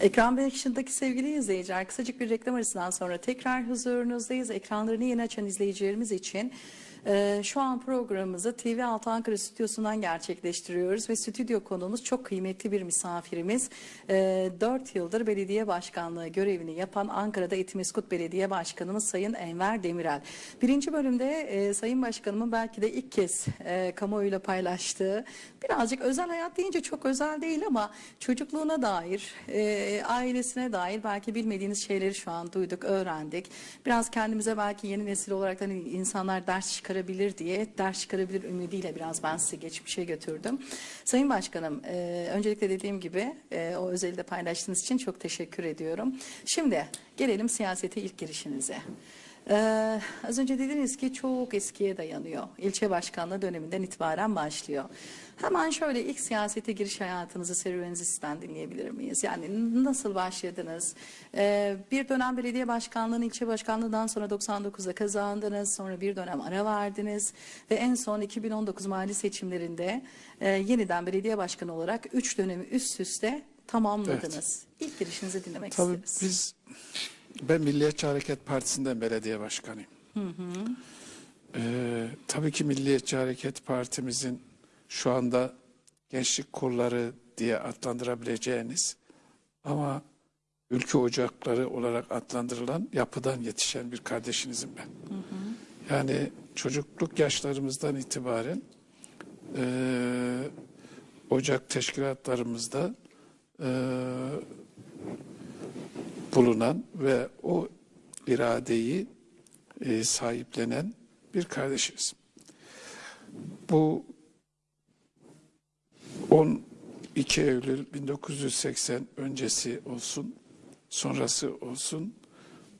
Ekran başındaki sevgili izleyiciler kısacık bir reklam arasından sonra tekrar huzurunuzdayız. Ekranlarını yeni açan izleyicilerimiz için e, şu an programımızı TV6 Ankara stüdyosundan gerçekleştiriyoruz ve stüdyo konuğumuz çok kıymetli bir misafirimiz. E, 4 yıldır belediye başkanlığı görevini yapan Ankara'da Etimeskut Belediye Başkanımız Sayın Enver Demirel. Birinci bölümde e, Sayın Başkanımın belki de ilk kez e, kamuoyuyla paylaştığı birazcık özel hayat deyince çok özel değil ama çocukluğuna dair, e, ailesine dair belki bilmediğiniz şeyleri şu an duyduk, öğrendik. Biraz kendimize belki yeni nesil olarak hani insanlar ders çıkarabilir diye, ders çıkarabilir ümidiyle biraz ben sizi geçmişe götürdüm. Sayın Başkanım, e, öncelikle dediğim gibi e, o özeli de paylaştığınız için çok teşekkür ediyorum. Şimdi gelelim siyasete ilk girişinize. Ee, az önce dediniz ki çok eskiye dayanıyor. İlçe başkanlığı döneminden itibaren başlıyor. Hemen şöyle ilk siyasete giriş hayatınızı, serüveninizi sizden dinleyebilir miyiz? Yani nasıl başladınız? Ee, bir dönem belediye başkanlığını, ilçe başkanlığından sonra 99'da kazandınız. Sonra bir dönem ara verdiniz. Ve en son 2019 mali seçimlerinde e, yeniden belediye başkanı olarak 3 dönemi üst üste tamamladınız. İlk girişinizi dinlemek Tabii isteriz. biz ben Milliyetçi Hareket Partisi'nden belediye başkanıyım. Ee, tabii ki Milliyetçi Hareket Partimizin şu anda gençlik kolları diye adlandırabileceğiniz ama ülke ocakları olarak adlandırılan yapıdan yetişen bir kardeşinizim ben. Yani çocukluk yaşlarımızdan itibaren eee, ocak teşkilatlarımızda eee, bulunan ve o iradeyi e, sahiplenen bir kardeşiz. Bu 12 Eylül 1980 öncesi olsun, sonrası olsun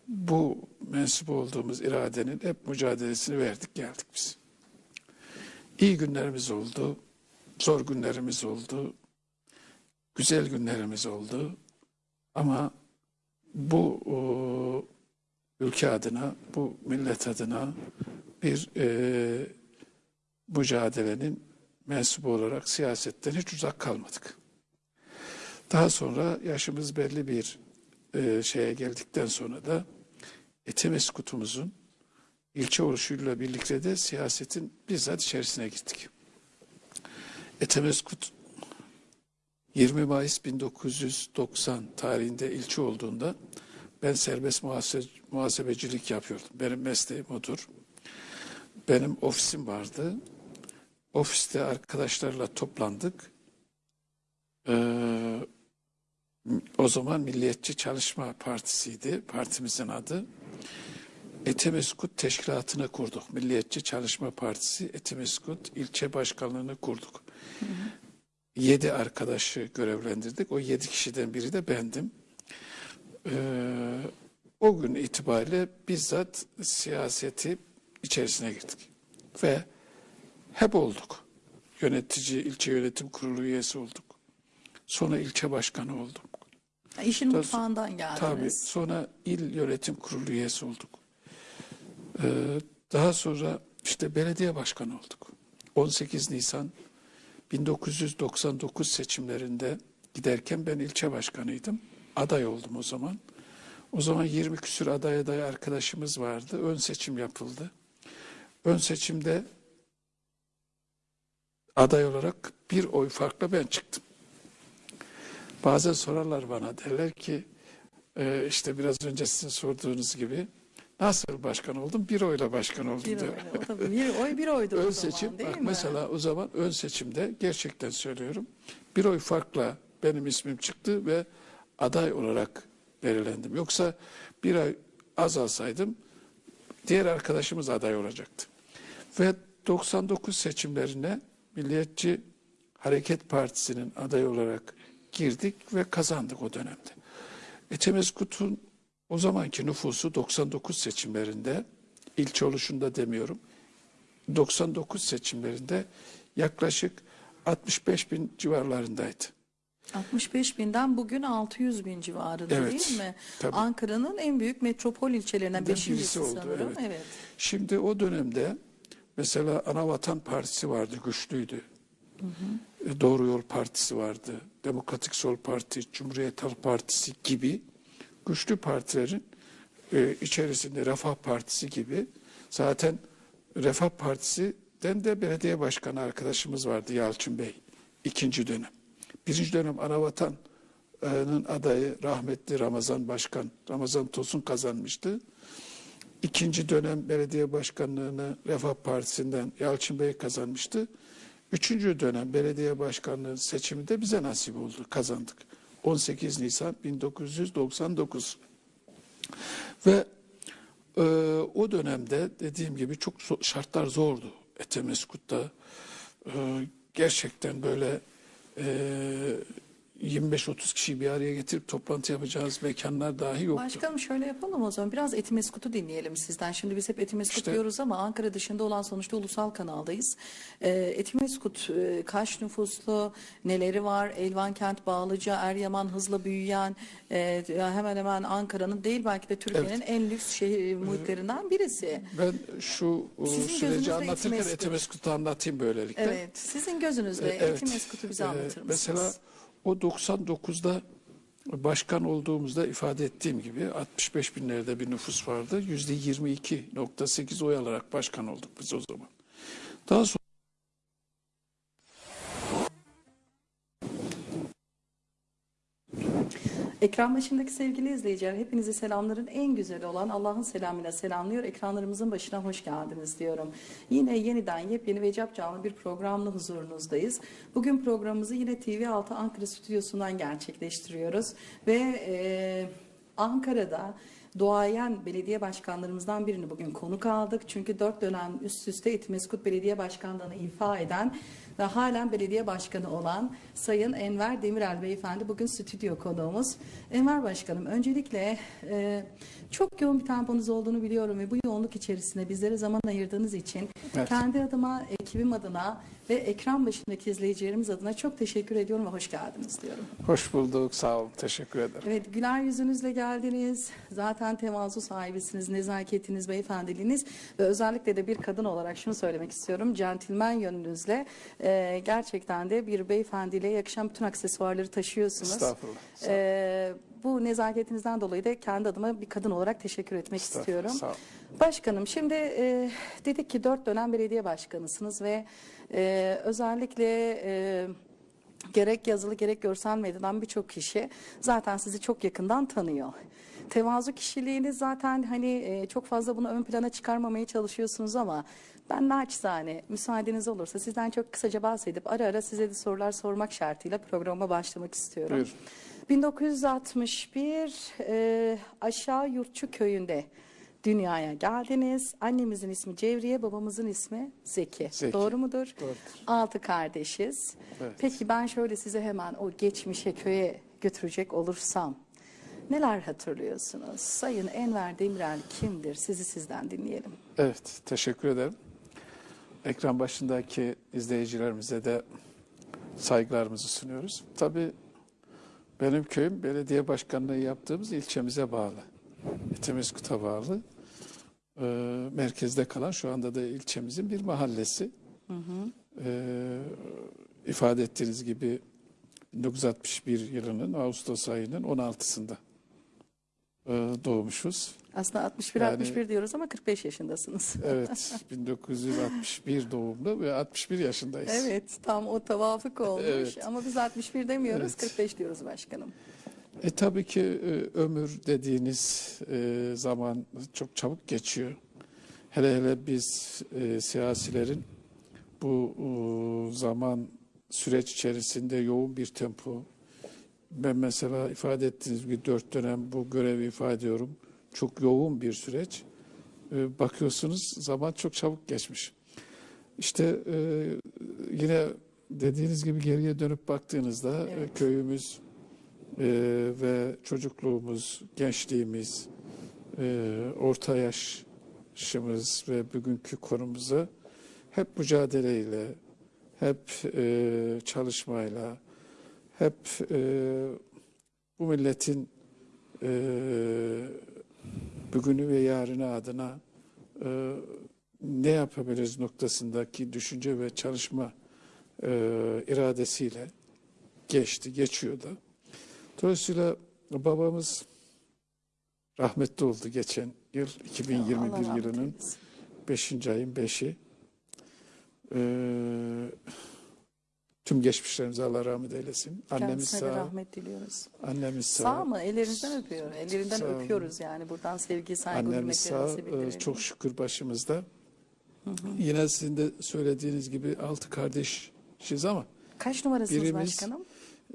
bu mensup olduğumuz iradenin hep mücadelesini verdik geldik biz. İyi günlerimiz oldu, zor günlerimiz oldu, güzel günlerimiz oldu ama bu o, ülke adına, bu millet adına bir e, mücadelenin mensubu olarak siyasetten hiç uzak kalmadık. Daha sonra yaşımız belli bir e, şeye geldikten sonra da Etimeskutumuzun ilçe oluşuyla birlikte de siyasetin bizzat içerisine gittik. Etemeskut 20 Mayıs 1990 tarihinde ilçe olduğunda ben serbest muhase- muhasebecilik yapıyordum. Benim mesleğim odur. Benim ofisim vardı. Ofiste arkadaşlarla toplandık. Ee, o zaman Milliyetçi Çalışma Partisi'ydi partimizin adı. Etimeskut Teşkilatı'nı kurduk. Milliyetçi Çalışma Partisi Etimeskut ilçe başkanlığını kurduk. Yedi arkadaşı görevlendirdik. O yedi kişiden biri de bendim. Ee, o gün itibariyle bizzat siyaseti içerisine girdik. Ve hep olduk. Yönetici, ilçe yönetim kurulu üyesi olduk. Sonra ilçe başkanı olduk. İşin Tabii- mutfağından geldiniz. Tabii. Sonra il yönetim kurulu üyesi olduk. Ee, daha sonra işte belediye başkanı olduk. 18 Nisan 1999 seçimlerinde giderken ben ilçe başkanıydım. Aday oldum o zaman. O zaman 20 küsür aday aday arkadaşımız vardı. Ön seçim yapıldı. Ön seçimde aday olarak bir oy farkla ben çıktım. Bazen sorarlar bana derler ki e, işte biraz önce sizin sorduğunuz gibi nasıl başkan oldum? Bir oyla başkan oldum Bir diyor. oy, bir oy bir oydu Ön o zaman seçim değil bak mi? mesela o zaman ön seçimde gerçekten söylüyorum bir oy farkla benim ismim çıktı ve aday olarak belirlendim. Yoksa bir ay az alsaydım diğer arkadaşımız aday olacaktı. Ve 99 seçimlerine Milliyetçi Hareket Partisi'nin adayı olarak girdik ve kazandık o dönemde. Etemeskut'un o zamanki nüfusu 99 seçimlerinde ilçe oluşunda demiyorum 99 seçimlerinde yaklaşık 65 bin civarlarındaydı. 65 binden bugün 600 bin civarında Evet, değil mi? Ankara'nın en büyük metropol ilçelerinden beşincisi oldu, sanırım. evet. Evet. Şimdi o dönemde mesela Anavatan Partisi vardı, güçlüydü. e, Doğru Yol Partisi vardı, Demokratik Sol Parti, Cumhuriyet Halk Partisi gibi güçlü partilerin e, içerisinde Refah Partisi gibi zaten Refah Partisi'den de belediye başkanı arkadaşımız vardı Yalçın Bey ikinci dönem. Birinci dönem Anavatan'ın adayı rahmetli Ramazan Başkan, Ramazan Tosun kazanmıştı. İkinci dönem belediye başkanlığını Refah Partisi'nden Yalçın Bey kazanmıştı. Üçüncü dönem belediye başkanlığı seçiminde bize nasip oldu, kazandık. 18 Nisan 1999. Ve e, o dönemde dediğim gibi çok zo- şartlar zordu Etemeskut'ta. E, gerçekten böyle e, 25-30 kişiyi bir araya getirip toplantı yapacağınız mekanlar dahi yoktu. Başkanım şöyle yapalım o zaman. Biraz Etimeskut'u dinleyelim sizden. Şimdi biz hep Etimeskut İşte- diyoruz ama Ankara dışında olan sonuçta ulusal kanaldayız. Ee, Etimeskut e, kaç nüfuslu, neleri var? Elvankent, Bağlıca, Eryaman hızla büyüyen, e, hemen hemen Ankara'nın değil belki de Türkiye'nin en lüks şehir muhitlerinden birisi. Ben şu e, Sizin süreci anlatırken Etimeskut. Etemeskut'u anlatayım böylelikle. Evet. Sizin gözünüzde E, evet. Etimeskut'u bize E, anlatır mısınız? Mesela o 99'da başkan olduğumuzda ifade ettiğim gibi 65 binlerde bir nüfus vardı. Yüzde 22.8 oy alarak başkan olduk biz o zaman. Daha sonra Ekran başındaki sevgili izleyiciler hepinizi selamların en güzeli olan Allah'ın selamıyla selamlıyor. Ekranlarımızın başına hoş geldiniz diyorum. Yine yeniden yepyeni ve canlı bir programla huzurunuzdayız. Bugün programımızı yine TV6 Ankara stüdyosundan gerçekleştiriyoruz. Ve e, Ankara'da doğayan belediye başkanlarımızdan birini bugün konuk aldık. Çünkü dört dönem üst üste Etimeskut Belediye Başkanlığı'nı ifa eden ve halen belediye başkanı olan Sayın Enver Demirel Beyefendi bugün stüdyo konuğumuz. Enver Başkanım öncelikle e, çok yoğun bir temponuz olduğunu biliyorum ve bu yoğunluk içerisinde bizlere zaman ayırdığınız için Evet. kendi adıma, ekibim adına ve ekran başındaki izleyicilerimiz adına çok teşekkür ediyorum ve hoş geldiniz diyorum. hoş bulduk, sağ olun, teşekkür ederim. Evet güler yüzünüzle geldiniz. Zaten tevazu sahibisiniz, nezaketiniz, beyefendiliğiniz ve özellikle de bir kadın olarak şunu söylemek istiyorum. Centilmen yönünüzle e, gerçekten de bir beyefendiliğe yakışan bütün aksesuarları taşıyorsunuz. Estağfurullah. olun. E, bu nezaketinizden dolayı da kendi adıma bir kadın olarak teşekkür etmek Estağfurullah, istiyorum. sağ olun. Başkanım şimdi e, dedik ki dört dönem belediye başkanısınız ve e, özellikle e, gerek yazılı gerek görsel medyadan birçok kişi zaten sizi çok yakından tanıyor. Tevazu kişiliğiniz zaten hani e, çok fazla bunu ön plana çıkarmamaya çalışıyorsunuz ama ben naçizane müsaadeniz olursa sizden çok kısaca bahsedip ara ara size de sorular sormak şartıyla programa başlamak istiyorum. Buyurun. 1961 e, Aşağı Yurtçu köyünde dünyaya geldiniz. Annemizin ismi Cevriye, babamızın ismi Zeki. Zeki. Doğru mudur? Doğrudur. Altı kardeşiz. Evet. Peki ben şöyle size hemen o geçmişe köye götürecek olursam neler hatırlıyorsunuz? Sayın Enver Demirel kimdir? Sizi sizden dinleyelim. Evet, teşekkür ederim. Ekran başındaki izleyicilerimize de saygılarımızı sunuyoruz. Tabii benim köyüm belediye başkanlığı yaptığımız ilçemize bağlı. Etemeskut'a bağlı. Ee, merkezde kalan şu anda da ilçemizin bir mahallesi. Ee, ifade ettiğiniz gibi 1961 yılının Ağustos ayının 16'sında e, doğmuşuz. Aslında 61 Yani- 61 diyoruz ama 45 yaşındasınız. Evet, 1961 doğumlu ve 61 yaşındayız. Evet, tam o tevafuk olmuş Evet. ama biz 61 demiyoruz, Evet. 45 diyoruz başkanım. E tabii ki e, ömür dediğiniz e, zaman çok çabuk geçiyor. Hele hele biz e, siyasilerin bu e, zaman süreç içerisinde yoğun bir tempo. Ben mesela ifade ettiğiniz gibi dört dönem bu görevi ifade ediyorum. Çok yoğun bir süreç. E, bakıyorsunuz zaman çok çabuk geçmiş. İşte e, yine dediğiniz gibi geriye dönüp baktığınızda e, Evet. köyümüz e, ve çocukluğumuz, gençliğimiz, e, orta yaşımız ve bugünkü konumuza hep mücadeleyle, hep e, çalışmayla, hep e, bu milletin e, bugünü ve yarını adına e, ne yapabiliriz noktasındaki düşünce ve çalışma e, iradesiyle geçti, geçiyor da. Dolayısıyla babamız rahmetli oldu geçen yıl 2021 Allah yılının eylesin. 5. ayın 5'i. Ee, tüm geçmişlerimize Allah rahmet eylesin. Annemiz Kendisine sağ, rahmet diliyoruz. annemiz sağ. Sağ mı? Ellerinizden öpüyor. Ellerinden Sağ öpüyoruz yani. Buradan sevgi, saygı, Annemiz sağ, bildirelim. e, çok şükür başımızda. Yine sizin de söylediğiniz gibi altı kardeşiz ama Kaç numarasınız birimiz- başkanım?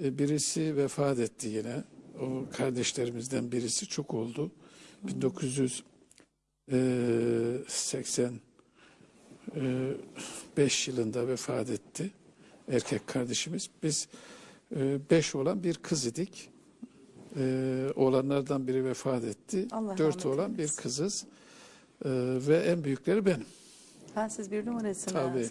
E, birisi vefat etti yine. O kardeşlerimizden birisi çok oldu. 1985 yılında vefat etti. Erkek kardeşimiz. Biz e, beş olan bir kız idik. E, oğlanlardan biri vefat etti. Allah Dört olan bir kızız. E, ve en büyükleri benim. Ha siz bir numarasınız. Tabii.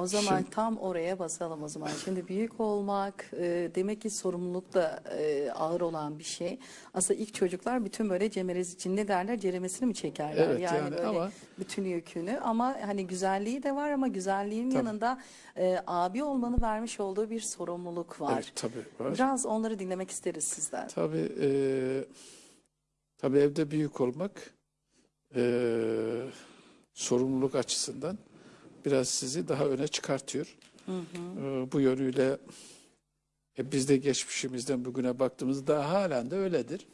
O zaman Şimdi- tam oraya basalım o zaman. Şimdi büyük olmak e, demek ki sorumluluk da e, ağır olan bir şey. Aslında ilk çocuklar bütün böyle cemerez için ne derler ceremesini mi çekerler? Evet, yani böyle ama- bütün yükünü ama hani güzelliği de var ama güzelliğin Tabii. yanında e, abi olmanın vermiş olduğu bir sorumluluk var. Evet, tabii var. Biraz onları dinlemek isteriz sizden. Tabii, e, tabii evde büyük olmak e, sorumluluk açısından biraz sizi daha öne çıkartıyor. E, bu yönüyle e, biz de geçmişimizden bugüne baktığımızda daha halen de öyledir.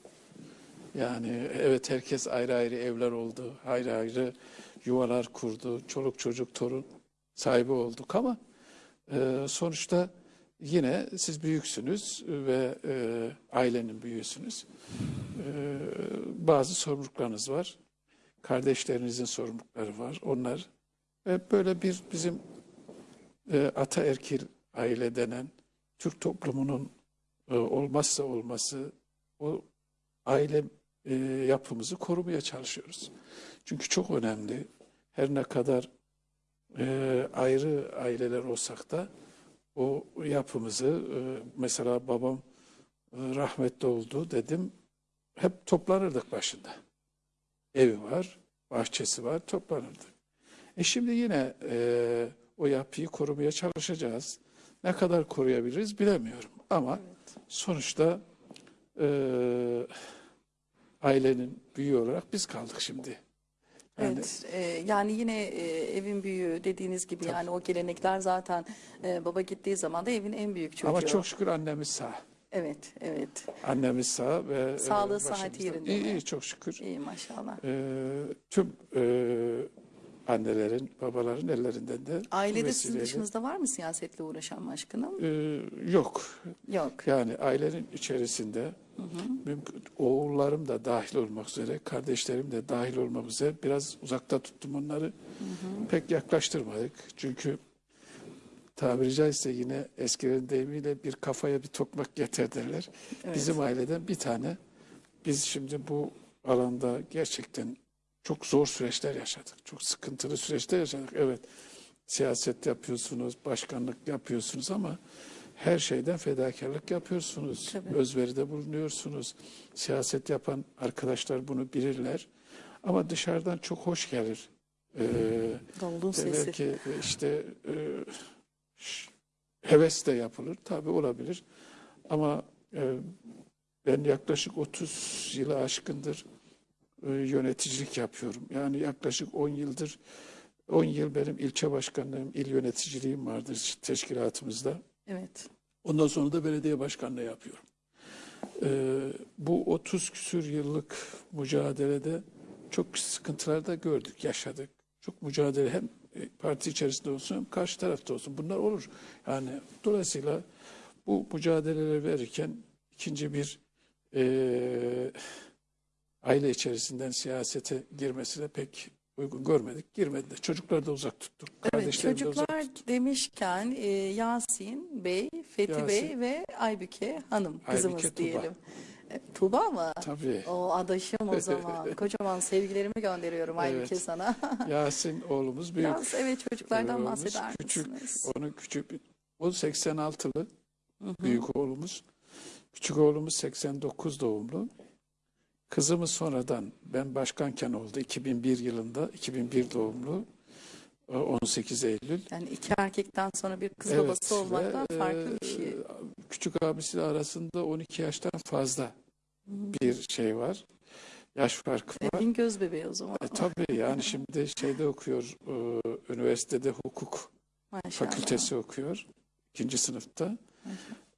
Yani evet herkes ayrı ayrı evler oldu, ayrı ayrı yuvalar kurdu, çoluk çocuk torun sahibi olduk ama e, sonuçta yine siz büyüksünüz ve e, ailenin büyüğüsünüz. E, bazı sorumluluklarınız var. Kardeşlerinizin sorumlulukları var. Onlar ve böyle bir bizim e, ataerkil aile denen Türk toplumunun e, olmazsa olması o aile e, yapımızı korumaya çalışıyoruz. Çünkü çok önemli. Her ne kadar e, ayrı aileler olsak da o yapımızı e, mesela babam e, rahmetli oldu dedim. Hep toplanırdık başında. Evi var, bahçesi var, toplanırdık. E şimdi yine e, o yapıyı korumaya çalışacağız. Ne kadar koruyabiliriz bilemiyorum. Ama sonuçta e, ailenin büyüğü olarak biz kaldık şimdi. Yani Evet, e, yani yine e, evin büyüğü dediğiniz gibi yani o gelenekler zaten e, baba gittiği zaman da evin en büyük çocuğu. ama çok şükür annemiz sağ. Evet, evet. Annemiz sağ ve e, Sağlığı, sıhhati başımızda. yerinde İyi, iyi çok şükür. İyi maşallah. E, tüm e, annelerin, babaların ellerinden de Ailede sizin dışınızda var mı siyasetle uğraşan başkanım? E, yok. Yok. Yani ailenin içerisinde mümkün, oğullarım da dahil olmak üzere, kardeşlerim de dahil olmak üzere biraz uzakta tuttum onları. Pek yaklaştırmadık. Çünkü tabiri caizse yine eskilerin deyimiyle bir kafaya bir tokmak yeter derler. Evet. Bizim aileden bir tane. Biz şimdi bu alanda gerçekten çok zor süreçler yaşadık. Çok sıkıntılı süreçler yaşadık. Evet siyaset yapıyorsunuz, başkanlık yapıyorsunuz ama her şeyden fedakarlık yapıyorsunuz. Tabii. Özveride bulunuyorsunuz. Siyaset yapan arkadaşlar bunu bilirler. Ama dışarıdan çok hoş gelir. Ee, Davulun sesi. belki işte e, heves de yapılır. Tabii olabilir. Ama e, ben yaklaşık 30 yılı aşkındır e, yöneticilik yapıyorum. Yani yaklaşık 10 yıldır 10 yıl benim ilçe başkanlığım, il yöneticiliğim vardır teşkilatımızda. Evet. Ondan sonra da belediye başkanlığı yapıyorum. Ee, bu 30 küsür yıllık mücadelede çok sıkıntılar da gördük, yaşadık. Çok mücadele hem e, parti içerisinde olsun hem karşı tarafta olsun. Bunlar olur. Yani dolayısıyla bu mücadeleleri verirken ikinci bir e, aile içerisinden siyasete girmesine pek uygun görmedik. Girmedi de. Çocukları da uzak tuttuk. Evet, de uzak çocuklar demişken e, Yasin Bey, Fethi Yasin. Bey ve Aybüke Hanım kızımız Aybüke diyelim. E, Tuğba mı? Tabii. O adaşım o zaman. Kocaman sevgilerimi gönderiyorum Aybüke Evet. sana. Yasin oğlumuz büyük. Biraz evet çocuklardan oğlumuz bahseder küçük, misiniz? Onun küçük, o 86'lı büyük oğlumuz. Küçük oğlumuz 89 doğumlu. Kızımız sonradan ben başkanken oldu 2001 yılında 2001 doğumlu. e, 18 Eylül. Yani iki erkekten sonra bir kız Evet babası olmaktan ve, farklı e, bir şey. Küçük abisi arasında 12 yaştan fazla bir şey var. Yaş farkı var. Evin göz bebeği o zaman. E, tabii yani şimdi şeyde okuyor, e, üniversitede hukuk Maşallah. fakültesi okuyor. ikinci sınıfta.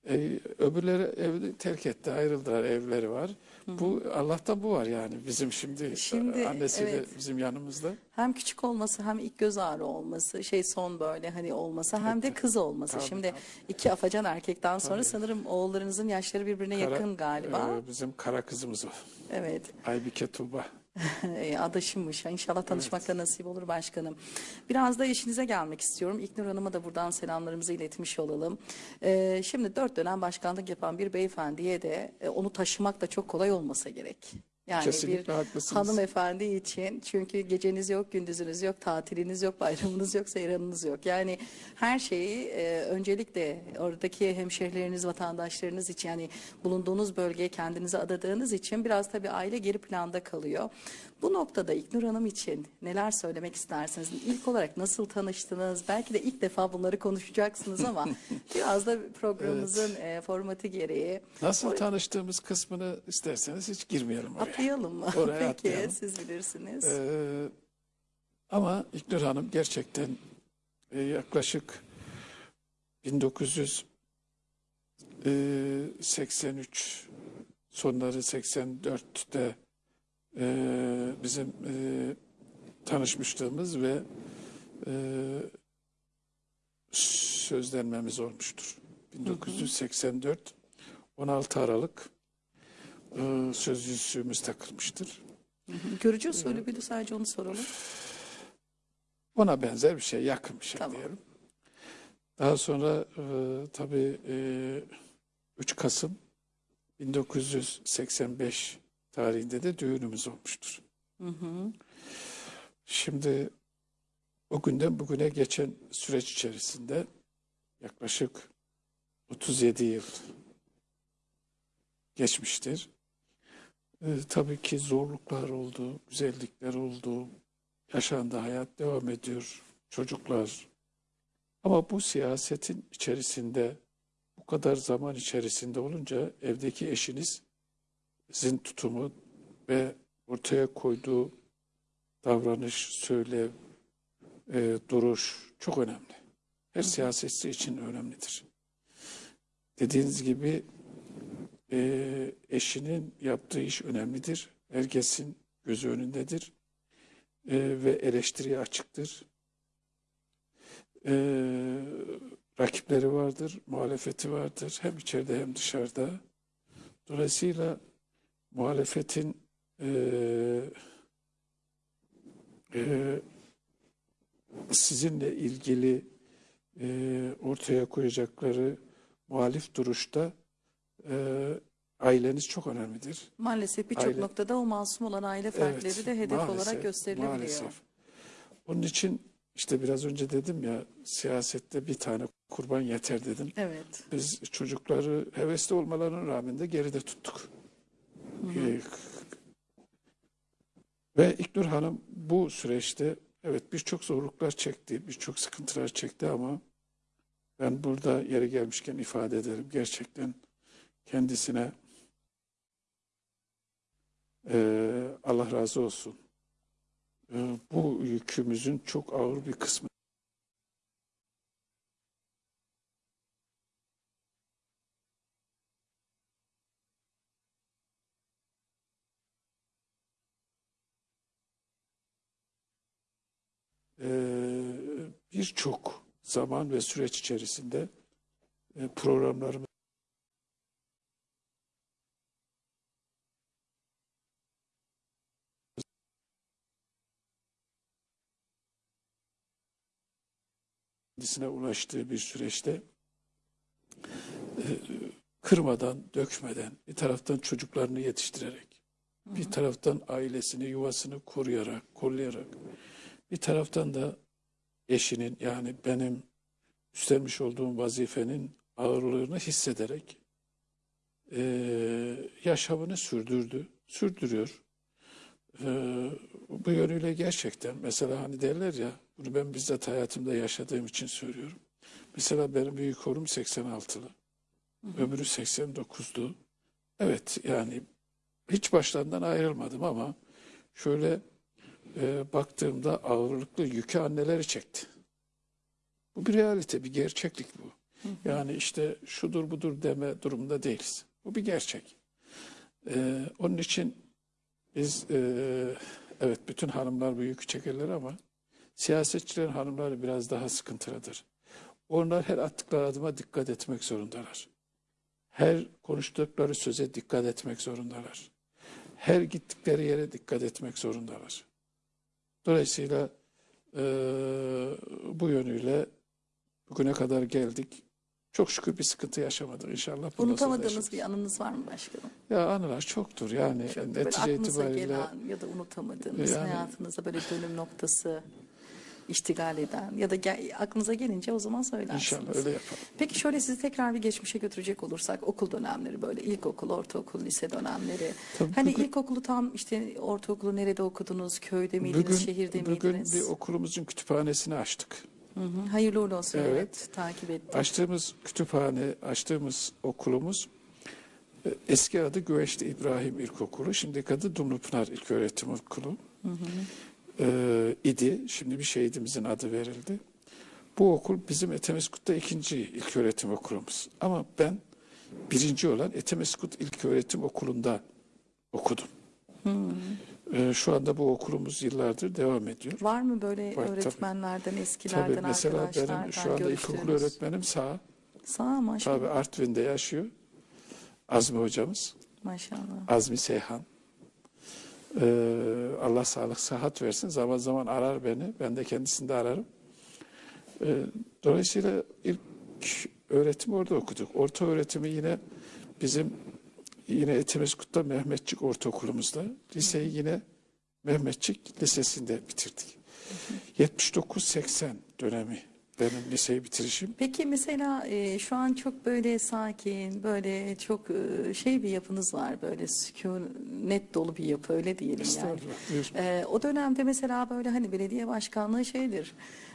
E, öbürleri evi terk etti, ayrıldılar, evleri var. Bu Allah'tan bu var yani bizim şimdi, Şimdi, annesi de evet. bizim yanımızda. Hem küçük olması hem ilk göz ağrı olması, şey son böyle hani olması hem de kız olması. Tabii, Şimdi tabii. iki afacan erkekten sonra Tabii. sanırım oğullarınızın yaşları birbirine Kara- yakın galiba. e, bizim kara kızımız o. Evet. Aybike Tuğba. E, adaşımmış. İnşallah tanışmak da nasip olur başkanım. Biraz da işinize gelmek istiyorum. İlknur Hanım'a da buradan selamlarımızı iletmiş olalım. E, şimdi dört dönem başkanlık yapan bir beyefendiye de e, onu taşımak da çok kolay olmasa gerek. Yani Kesinlikle bir haklısınız. hanımefendi için çünkü geceniz yok, gündüzünüz yok, tatiliniz yok, bayramınız yok, seyranınız yok. Yani her şeyi e, öncelikle oradaki hemşehrileriniz, vatandaşlarınız için yani bulunduğunuz bölgeye kendinize adadığınız için biraz tabii aile geri planda kalıyor. Bu noktada İknur Hanım için neler söylemek istersiniz? İlk olarak nasıl tanıştınız? Belki de ilk defa bunları konuşacaksınız ama biraz da programımızın e, formatı gereği Nasıl tanıştığımız kısmını isterseniz hiç girmeyelim oraya. atlayalım mı? Oraya Peki atlayalım. siz bilirsiniz. Ee, ama İknur Hanım gerçekten e, yaklaşık 1983 sonları 84'te e, bizim e, tanışmışlığımız ve e, sözlenmemiz olmuştur. 1984 16 Aralık e, söz yüzüğümüz takılmıştır. Görücü usulü müydü sadece onu soralım. Ona benzer bir şey, yakın bir şey Tamam. diyelim. Daha sonra e, tabii e, 3 Kasım 1985 tarihinde de düğünümüz olmuştur. Hı hı. Şimdi o günden bugüne geçen süreç içerisinde yaklaşık 37 yıl geçmiştir. E, tabii ki zorluklar oldu, güzellikler oldu. Yaşandı, hayat devam ediyor. Çocuklar. Ama bu siyasetin içerisinde bu kadar zaman içerisinde olunca evdeki eşiniz sizin tutumu ve ortaya koyduğu davranış, söyle, e, duruş çok önemli. Her siyasetçi için önemlidir. Dediğiniz gibi e, eşinin yaptığı iş önemlidir. Herkesin gözü önündedir e, ve eleştiriye açıktır. E, rakipleri vardır, muhalefeti vardır hem içeride hem dışarıda. Dolayısıyla muhalefetin e, e, sizinle ilgili e, ortaya koyacakları muhalif duruşta e, aileniz çok önemlidir. Maalesef birçok Aile- noktada o masum olan aile fertleri Evet, de hedef maalesef, olarak gösterilebiliyor. Maalesef. Onun için işte biraz önce dedim ya siyasette bir tane kurban yeter dedim. Evet. Biz çocukları hevesli olmalarına rağmen de geride tuttuk. Ee, Ve İknur Hanım bu süreçte evet birçok zorluklar çekti, birçok sıkıntılar çekti ama ben burada yeri gelmişken ifade ederim. Gerçekten kendisine eee, Allah razı olsun. Eee, bu yükümüzün çok ağır bir kısmı birçok zaman ve süreç içerisinde e, programlarımız kendisine ulaştığı bir süreçte e, kırmadan, dökmeden, bir taraftan çocuklarını yetiştirerek, bir taraftan ailesini, yuvasını koruyarak, kollayarak, bir taraftan da eşinin yani benim üstlenmiş olduğum vazifenin ağırlığını hissederek e, yaşamını sürdürdü, sürdürüyor. e, bu yönüyle gerçekten mesela hani derler ya bunu ben bizzat hayatımda yaşadığım için söylüyorum. Mesela benim büyük oğlum 86'lı. Öbürü 89'du. Evet yani hiç başlarından ayrılmadım ama şöyle e, baktığımda ağırlıklı yükü anneleri çekti. Bu bir realite, bir gerçeklik bu. Yani işte şudur budur deme durumunda değiliz. Bu bir gerçek. E, onun için biz e, evet bütün hanımlar bu yükü çekerler ama siyasetçilerin hanımları biraz daha sıkıntılıdır. Onlar her attıkları adıma dikkat etmek zorundalar. Her konuştukları söze dikkat etmek zorundalar. Her gittikleri yere dikkat etmek zorundalar. Dolayısıyla eee, bu yönüyle bugüne kadar geldik. Çok şükür bir sıkıntı yaşamadık inşallah. Unutamadığınız bir anınız var mı başkanım? Ya anılar çoktur yani Çok böyle netice aklınıza itibariyle. ya da unutamadığınız Yani- hayatınızda böyle dönüm noktası iştigal eden ya da gel- aklınıza gelince o zaman söylersiniz. İnşallah öyle yapalım. Peki şöyle sizi tekrar bir geçmişe götürecek olursak okul dönemleri böyle ilkokul, ortaokul, lise dönemleri. Tabii hani bugün- ilkokulu tam işte ortaokulu nerede okudunuz? Köyde miydiniz, Bugün, şehirde bugün miydiniz? bir okulumuzun kütüphanesini açtık. Hı hı, Hayırlı uğurlu olsun. Evet. Evet. takip ettim. Açtığımız kütüphane, açtığımız okulumuz e, eski adı Güveçli İbrahim İlkokulu, şimdi adı Dumlupınar İlköğretim Okulu e, idi. Şimdi bir şehidimizin adı verildi. Bu okul bizim Etemeskut'ta ikinci ilköğretim okulumuz. Ama ben birinci olan Etemeskut İlköğretim Okulu'nda okudum. E, şu anda bu okulumuz yıllardır devam ediyor. Var mı böyle Var, tabii. öğretmenlerden, eskilerden, Tabii mesela arkadaşlardan benim şu anda ilkokul öğretmenim sağ. Sağ maşallah. Tabii Artvin'de yaşıyor. Azmi hocamız. Maşallah. Azmi Seyhan. Ee, Allah sağlık sıhhat versin. Zaman zaman arar beni. Ben de kendisini de ararım. Ee, dolayısıyla ilk öğretim orada okuduk. Orta öğretimi yine bizim yine Etimeskut'ta Mehmetçik Ortaokulumuzda. Liseyi yine Mehmetçik Lisesi'nde bitirdik. 79-80 dönemi benim liseyi bitirişim. Peki mesela e, şu an çok böyle sakin, böyle çok e, şey bir yapınız var, böyle sükunet dolu bir yapı öyle diyelim yani. E, o dönemde mesela böyle hani belediye başkanlığı şeydir.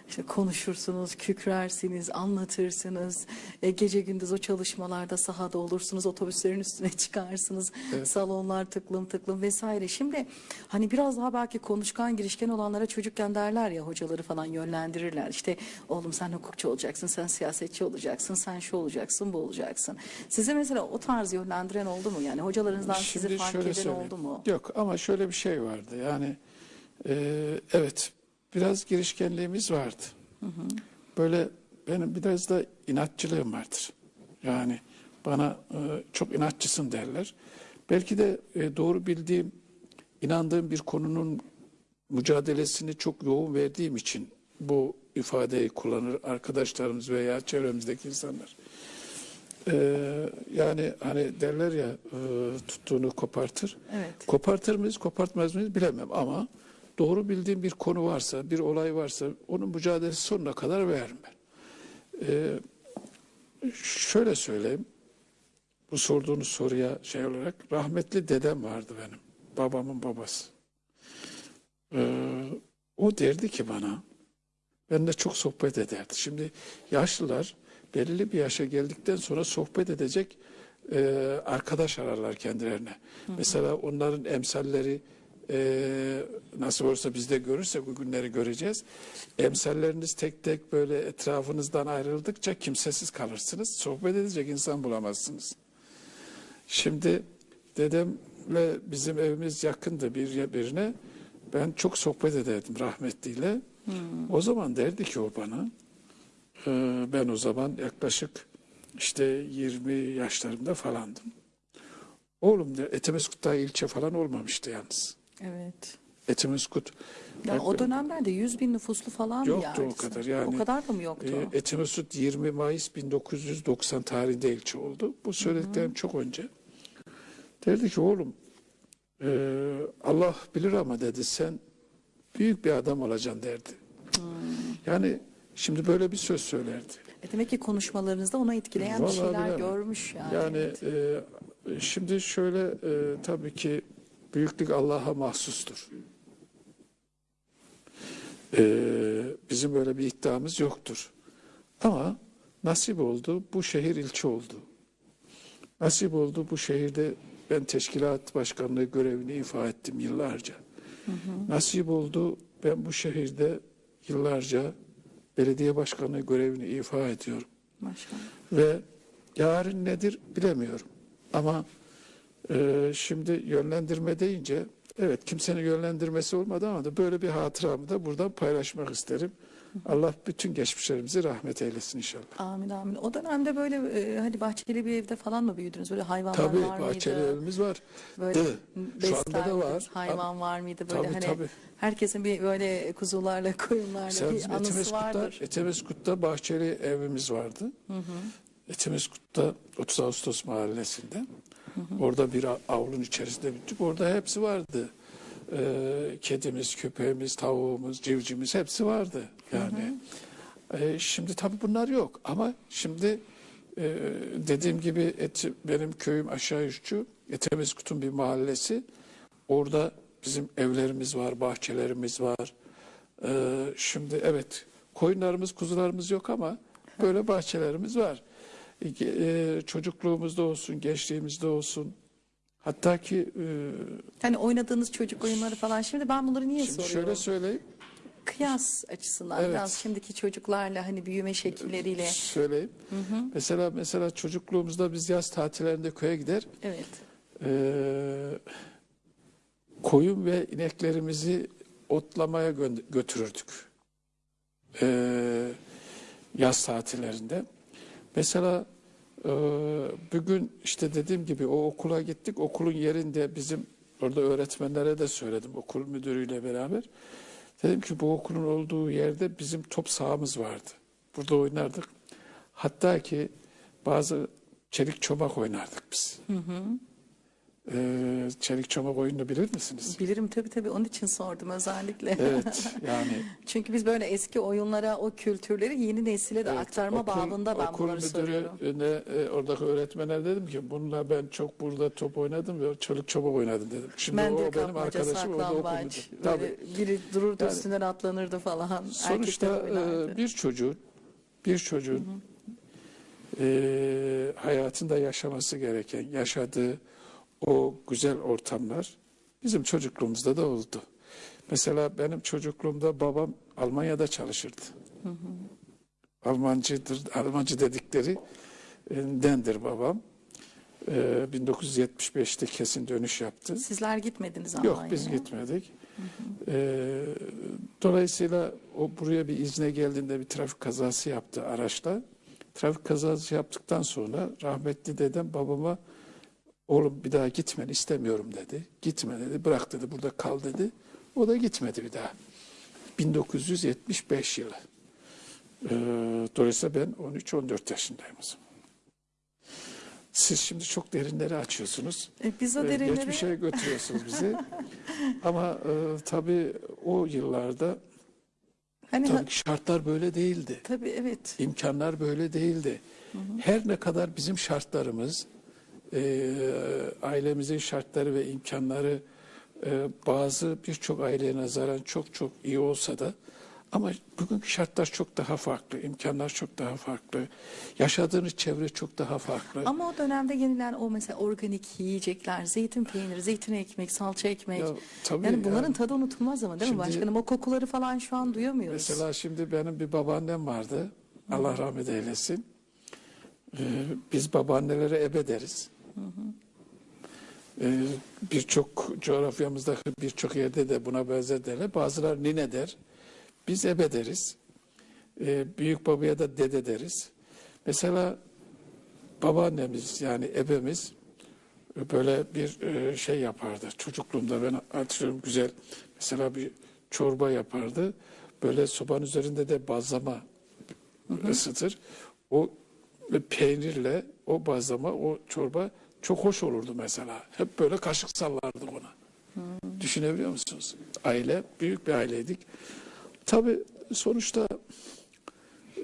İşte konuşursunuz, kükrersiniz, anlatırsınız. E, gece gündüz o çalışmalarda sahada olursunuz, otobüslerin üstüne çıkarsınız. Salonlar tıklım tıklım vesaire. Şimdi hani biraz daha belki konuşkan, girişken olanlara çocukken derler ya hocaları falan yönlendirirler. İşte oğlum sen hukukçu olacaksın, sen siyasetçi olacaksın, sen şu olacaksın, bu olacaksın. Size mesela o tarz yönlendiren oldu mu? Yani hocalarınızdan sizi fark eden söyleyeyim. oldu mu? Yok ama şöyle bir şey vardı. Yani e, evet biraz girişkenliğimiz vardı. Böyle benim biraz da inatçılığım vardır. Yani bana e, çok inatçısın derler. Belki de e, doğru bildiğim, inandığım bir konunun mücadelesini çok yoğun verdiğim için bu ifadeyi kullanır arkadaşlarımız veya çevremizdeki insanlar. Ee, yani hani derler ya e, tuttuğunu kopartır. Evet. Kopartır mıyız, kopartmaz mıyız bilemem ama doğru bildiğim bir konu varsa, bir olay varsa onun mücadelesi sonuna kadar veririm ben. Ee, şöyle söyleyeyim. Bu sorduğunuz soruya şey olarak rahmetli dedem vardı benim. Babamın babası. Ee, o derdi ki bana benimle çok sohbet ederdi. Şimdi yaşlılar belirli bir yaşa geldikten sonra sohbet edecek e, arkadaş ararlar kendilerine. Mesela onların emsalleri e, nasıl olursa biz de görürsek o günleri göreceğiz. Emsalleriniz tek tek böyle etrafınızdan ayrıldıkça kimsesiz kalırsınız. Sohbet edecek insan bulamazsınız. Şimdi dedemle bizim evimiz yakındı bir birine. Ben çok sohbet ederdim rahmetliyle. O zaman derdi ki o bana, e, ben o zaman yaklaşık işte 20 yaşlarımda falandım. Oğlum de Etemeskut daha ilçe falan olmamıştı yalnız. Evet. Etemeskut Ya o dönemlerde 100 bin nüfuslu falan mı Yoktu o yani? kadar, yani, O kadar da mı yoktu? e, Etemeskut 20 Mayıs 1990 tarihinde ilçe oldu. Bu söylediklerim çok önce. Derdi ki oğlum e, Allah bilir ama dedi sen büyük bir adam olacaksın derdi. Yani şimdi böyle bir söz söylerdi. E demek ki konuşmalarınızda ona etkileyen bir Vallahi şeyler bilemem. görmüş yani. Yani Evet. e, şimdi şöyle e, tabii ki büyüklük Allah'a mahsustur. Ee, bizim böyle bir iddiamız yoktur. Ama nasip oldu, bu şehir ilçe oldu. Nasip oldu, bu şehirde ben teşkilat başkanlığı görevini ifa ettim yıllarca. Nasip oldu, ben bu şehirde yıllarca belediye başkanlığı görevini ifa ediyorum. Maşallah. Ve yarın nedir bilemiyorum. Ama e, şimdi yönlendirme deyince evet kimsenin yönlendirmesi olmadı ama da böyle bir hatıramı da buradan paylaşmak isterim. Allah bütün geçmişlerimizi rahmet eylesin inşallah. Amin amin. O dönemde böyle e, hani bahçeli bir evde falan mı büyüdünüz? Böyle hayvanlar Tabii var bahçeli mıydı? evimiz var. Böyle. Şu anda da var. Hayvan var mıydı? Böyle Tabii, hani tabii. herkesin bir böyle kuzularla koyunlarla Mesela bir anısı Etimeskut'ta, vardır. Etimeskut'ta bahçeli evimiz vardı. Etimeskut'ta 30 Ağustos mahallesinde. Orada bir avlun içerisinde büyüdük. Orada hepsi vardı. Ee, kedimiz, köpeğimiz, tavuğumuz, civcimiz hepsi vardı. Yani e, şimdi tabii bunlar yok. Ama şimdi e, dediğim gibi et, benim köyüm aşağı üççü. Etemeskut'un bir mahallesi. Orada bizim evlerimiz var, bahçelerimiz var. Ee, şimdi evet koyunlarımız, kuzularımız yok ama böyle bahçelerimiz var. E, e, çocukluğumuzda olsun, gençliğimizde olsun. Hatta ki e, Hani oynadığınız çocuk oyunları falan. Şimdi ben bunları niye şimdi soruyorum? şöyle söyleyeyim, Kıyas açısından Evet. biraz şimdiki çocuklarla hani büyüme şekilleriyle. söyleyeyim. Mesela mesela çocukluğumuzda biz yaz tatillerinde köye gider. Evet. e, koyun ve ineklerimizi otlamaya gö- götürürdük. E, yaz tatillerinde. Mesela e, bugün işte dediğim gibi o okula gittik. Okulun yerinde bizim orada öğretmenlere de söyledim okul müdürüyle beraber. Dedim ki bu okulun olduğu yerde bizim top sahamız vardı. Burada oynardık. Hatta ki bazı çelik çomak oynardık biz. Ee, çelik çomak oyununu bilir misiniz? Bilirim tabii tabii onun için sordum özellikle. Evet yani Çünkü biz böyle eski oyunlara o kültürleri yeni nesile de evet, aktarma okul- babında ben okul bunları soruyorum. müdürüne, e, oradaki öğretmene dedim ki bununla ben çok burada top oynadım ve çelik çomak oynadım dedim. Şimdi Mendil o benim arkadaşım orada okul müdürü. Tabii. biri dururdu Yani- üstünden atlanırdı falan. Sonuçta e, bir çocuğun bir çocuğun e, hayatında yaşaması gereken, yaşadığı o güzel ortamlar bizim çocukluğumuzda da oldu. Mesela benim çocukluğumda babam Almanya'da çalışırdı. Almancıdır, Almancı dedikleri e, dendir babam. E, 1975'te kesin dönüş yaptı. Sizler gitmediniz Yok Almanya'ya. biz gitmedik. Ee, dolayısıyla o buraya bir izne geldiğinde bir trafik kazası yaptı araçla. Trafik kazası yaptıktan sonra rahmetli dedem babama oğlum bir daha gitmeni istemiyorum dedi. Gitme dedi. Bırak dedi. Burada kal dedi. O da gitmedi bir daha. 1975 yılı. Ee, dolayısıyla ben 13-14 yaşındayım. Siz şimdi çok derinleri açıyorsunuz. E, biz o Ee, derinleri Geçmişe götürüyorsunuz bizi. Ama e, tabii o yıllarda hani tabii şartlar böyle değildi. tabii evet. İmkanlar böyle değildi. Her ne kadar bizim şartlarımız, e, ailemizin şartları ve imkanları e, bazı birçok aileye nazaran çok çok iyi olsa da ama bugünkü şartlar çok daha farklı, imkanlar çok daha farklı, yaşadığınız çevre çok daha farklı. Ama o dönemde yenilen o mesela organik yiyecekler, zeytin peyniri, zeytin ekmek, salça ekmek. Ya, tabii yani bunların yani. tadı unutulmaz ama değil mi Şimdi- başkanım? O kokuları falan şu an duyamıyoruz. Mesela şimdi benim bir babaannem vardı. Allah rahmet eylesin. Ee, biz babaannelere ebe deriz. Ee, birçok coğrafyamızdaki birçok yerde de buna benzer derler. Bazıları nine der. Biz ebe deriz. Ee, büyük babaya da dede deriz. Mesela babaannemiz yani ebemiz böyle bir e, şey yapardı. Çocukluğumda ben hatırlıyorum güzel mesela bir çorba yapardı. Böyle sobanın üzerinde de bazlama ısıtır. O ve peynirle o bazlama, o çorba çok hoş olurdu mesela. Hep böyle kaşık sallardık ona. Düşünebiliyor musunuz? Aile, büyük bir aileydik. Tabii sonuçta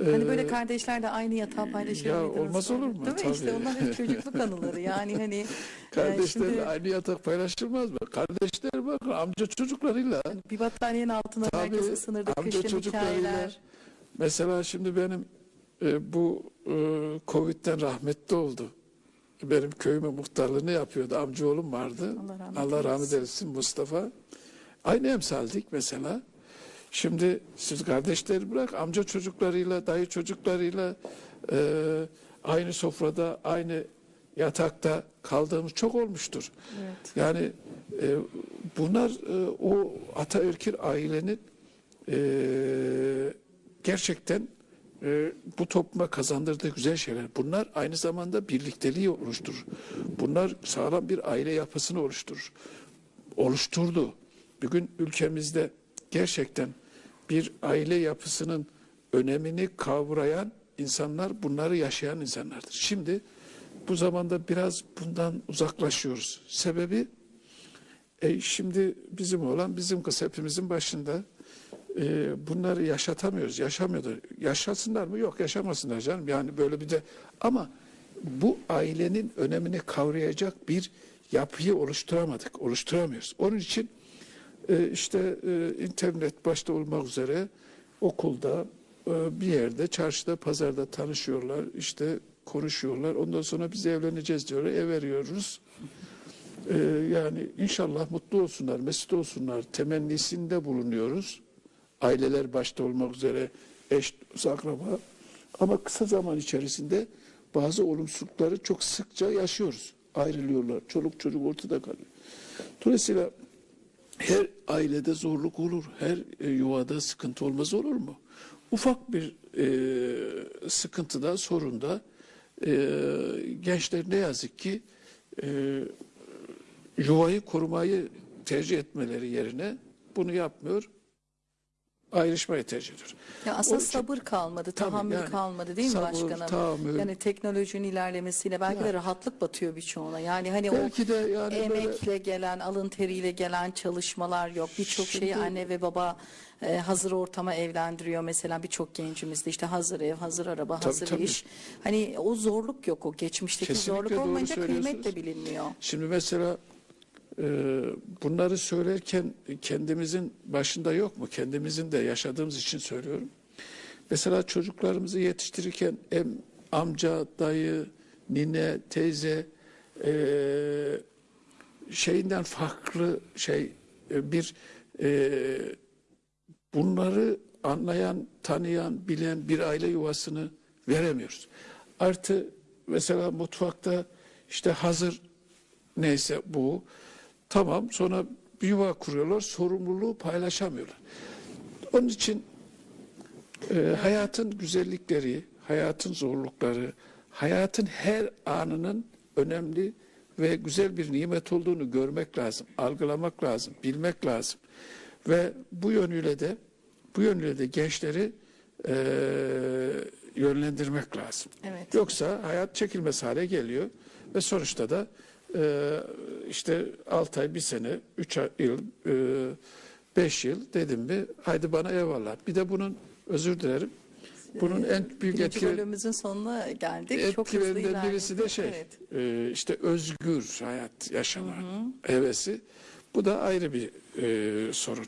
Hani böyle kardeşler de aynı yatağı paylaşır ya olmaz olur mu? Değil mi? İşte onlar hep çocukluk anıları. Yani hani e, Kardeşler şimdi aynı yatak paylaşılmaz mı? Kardeşler bakın amca çocuklarıyla bir battaniyenin altında Tabii, herkes ısınırdı. amca Kışın çocuklarıyla hikayeler. Mesela şimdi benim e, bu e, Covid'den rahmetli oldu. Benim köyüme muhtarlığını yapıyordu. Amcaoğlum vardı. Allah rahmet Allah rahmet eylesin. Mustafa. Aynı emsaldik mesela. Şimdi siz kardeşleri bırak amca çocuklarıyla, dayı çocuklarıyla e, aynı sofrada, aynı yatakta kaldığımız çok olmuştur. Evet. Yani e, bunlar e, o ataerkil ailenin e, gerçekten e, bu topluma kazandırdığı güzel şeyler. Bunlar aynı zamanda birlikteliği oluşturur. Bunlar sağlam bir aile yapısını oluşturur. Oluşturdu. Bugün ülkemizde gerçekten bir aile yapısının önemini kavrayan insanlar bunları yaşayan insanlardır. Şimdi bu zamanda biraz bundan uzaklaşıyoruz. Sebebi e, şimdi bizim olan bizim kız hepimizin başında e, bunları yaşatamıyoruz, yaşamıyorlar. Yaşasınlar mı? Yok yaşamasınlar canım. Yani böyle bir de ama bu ailenin önemini kavrayacak bir yapıyı oluşturamadık, oluşturamıyoruz. Onun için e, işte e, internet başta olmak üzere okulda e, bir yerde, çarşıda, pazarda tanışıyorlar, işte konuşuyorlar. Ondan sonra biz evleneceğiz diyorlar, ev veriyoruz. Ee, yani inşallah mutlu olsunlar, mesut olsunlar temennisinde bulunuyoruz. Aileler başta olmak üzere eş, akraba. Ama kısa zaman içerisinde bazı olumsuzlukları çok sıkça yaşıyoruz. Ayrılıyorlar, çoluk çocuk ortada kalıyor. Dolayısıyla her ailede zorluk olur, her e, yuvada sıkıntı olmaz olur mu? Ufak bir e, sıkıntıda, sorunda e, gençler ne yazık ki e, yuvayı korumayı tercih etmeleri yerine bunu yapmıyor. Ayrışmayı tercih ediyor. Ya aslında Onun için- sabır kalmadı, tahammül yani kalmadı değil mi sabır, başkanım? tahammül. Yani teknolojinin ilerlemesiyle belki de rahatlık batıyor birçoğuna. Yani hani Belki o de yani böyle- emekle gelen, alın teriyle gelen çalışmalar yok. Birçok şeyi anne ve baba e, hazır ortama evlendiriyor. Mesela birçok gencimizde işte hazır ev, hazır araba, Tabii, hazır tabii. iş. Hani o zorluk yok o geçmişteki Kesinlikle zorluk olmayınca kıymet de bilinmiyor. Şimdi mesela bunları söylerken kendimizin başında yok mu? Kendimizin de yaşadığımız için söylüyorum. Mesela çocuklarımızı yetiştirirken em, amca, dayı, nine, teyze e, şeyinden farklı şey e, bir e, bunları anlayan, tanıyan, bilen bir aile yuvasını veremiyoruz. Artı mesela mutfakta işte hazır neyse bu tamam sonra bir yuva kuruyorlar sorumluluğu paylaşamıyorlar. Onun için e, hayatın güzellikleri, hayatın zorlukları, hayatın her anının önemli ve güzel bir nimet olduğunu görmek lazım, algılamak lazım, bilmek lazım. Ve bu yönüyle de bu yönüyle de gençleri e, yönlendirmek lazım. Evet. Yoksa hayat çekilmez hale geliyor ve sonuçta da e, işte 6 ay, bir sene, 3 yıl, 5 yıl dedim mi haydi bana eyvallah. Bir de bunun özür dilerim. Bunun en büyük etki, bölümümüzün sonuna geldik. Çok hızlı etkilerinden birisi de şey Evet. e, işte özgür hayat yaşama hevesi. Bu da ayrı bir e, sorun.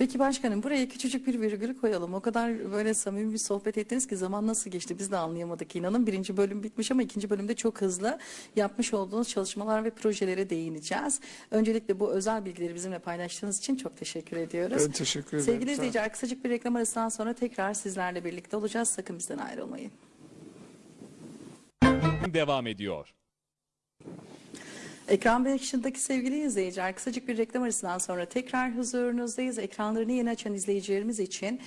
Peki başkanım buraya küçücük bir virgül koyalım. O kadar böyle samimi bir sohbet ettiniz ki zaman nasıl geçti biz de anlayamadık inanın. Birinci bölüm bitmiş ama ikinci bölümde çok hızlı yapmış olduğunuz çalışmalar ve projelere değineceğiz. Öncelikle bu özel bilgileri bizimle paylaştığınız için çok teşekkür ediyoruz. Ben teşekkür ederim. Sevgili izleyiciler kısacık bir reklam arasından sonra tekrar sizlerle birlikte olacağız. Sakın bizden ayrılmayın. devam ediyor. Ekran başındaki sevgili izleyiciler kısacık bir reklam arasından sonra tekrar huzurunuzdayız. Ekranlarını yeni açan izleyicilerimiz için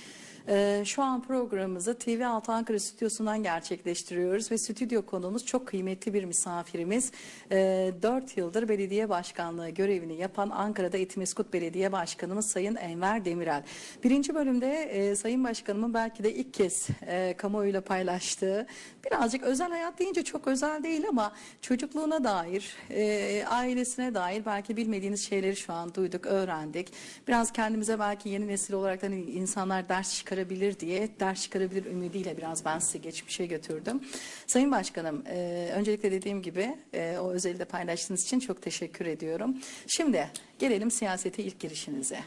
e, şu an programımızı TV6 Ankara stüdyosundan gerçekleştiriyoruz ve stüdyo konuğumuz çok kıymetli bir misafirimiz. E, 4 yıldır belediye başkanlığı görevini yapan Ankara'da Etimeskut Belediye Başkanımız Sayın Enver Demirel. Birinci bölümde e, Sayın Başkanımın belki de ilk kez e, kamuoyuyla paylaştığı birazcık özel hayat deyince çok özel değil ama çocukluğuna dair, e, ailesine dair belki bilmediğiniz şeyleri şu an duyduk, öğrendik. Biraz kendimize belki yeni nesil olarak hani insanlar ders çıkarıyor çıkarabilir diye, ders çıkarabilir ümidiyle biraz ben sizi geçmişe götürdüm. Sayın Başkanım, e, öncelikle dediğim gibi e, o özeli de paylaştığınız için çok teşekkür ediyorum. Şimdi gelelim siyasete ilk girişinize.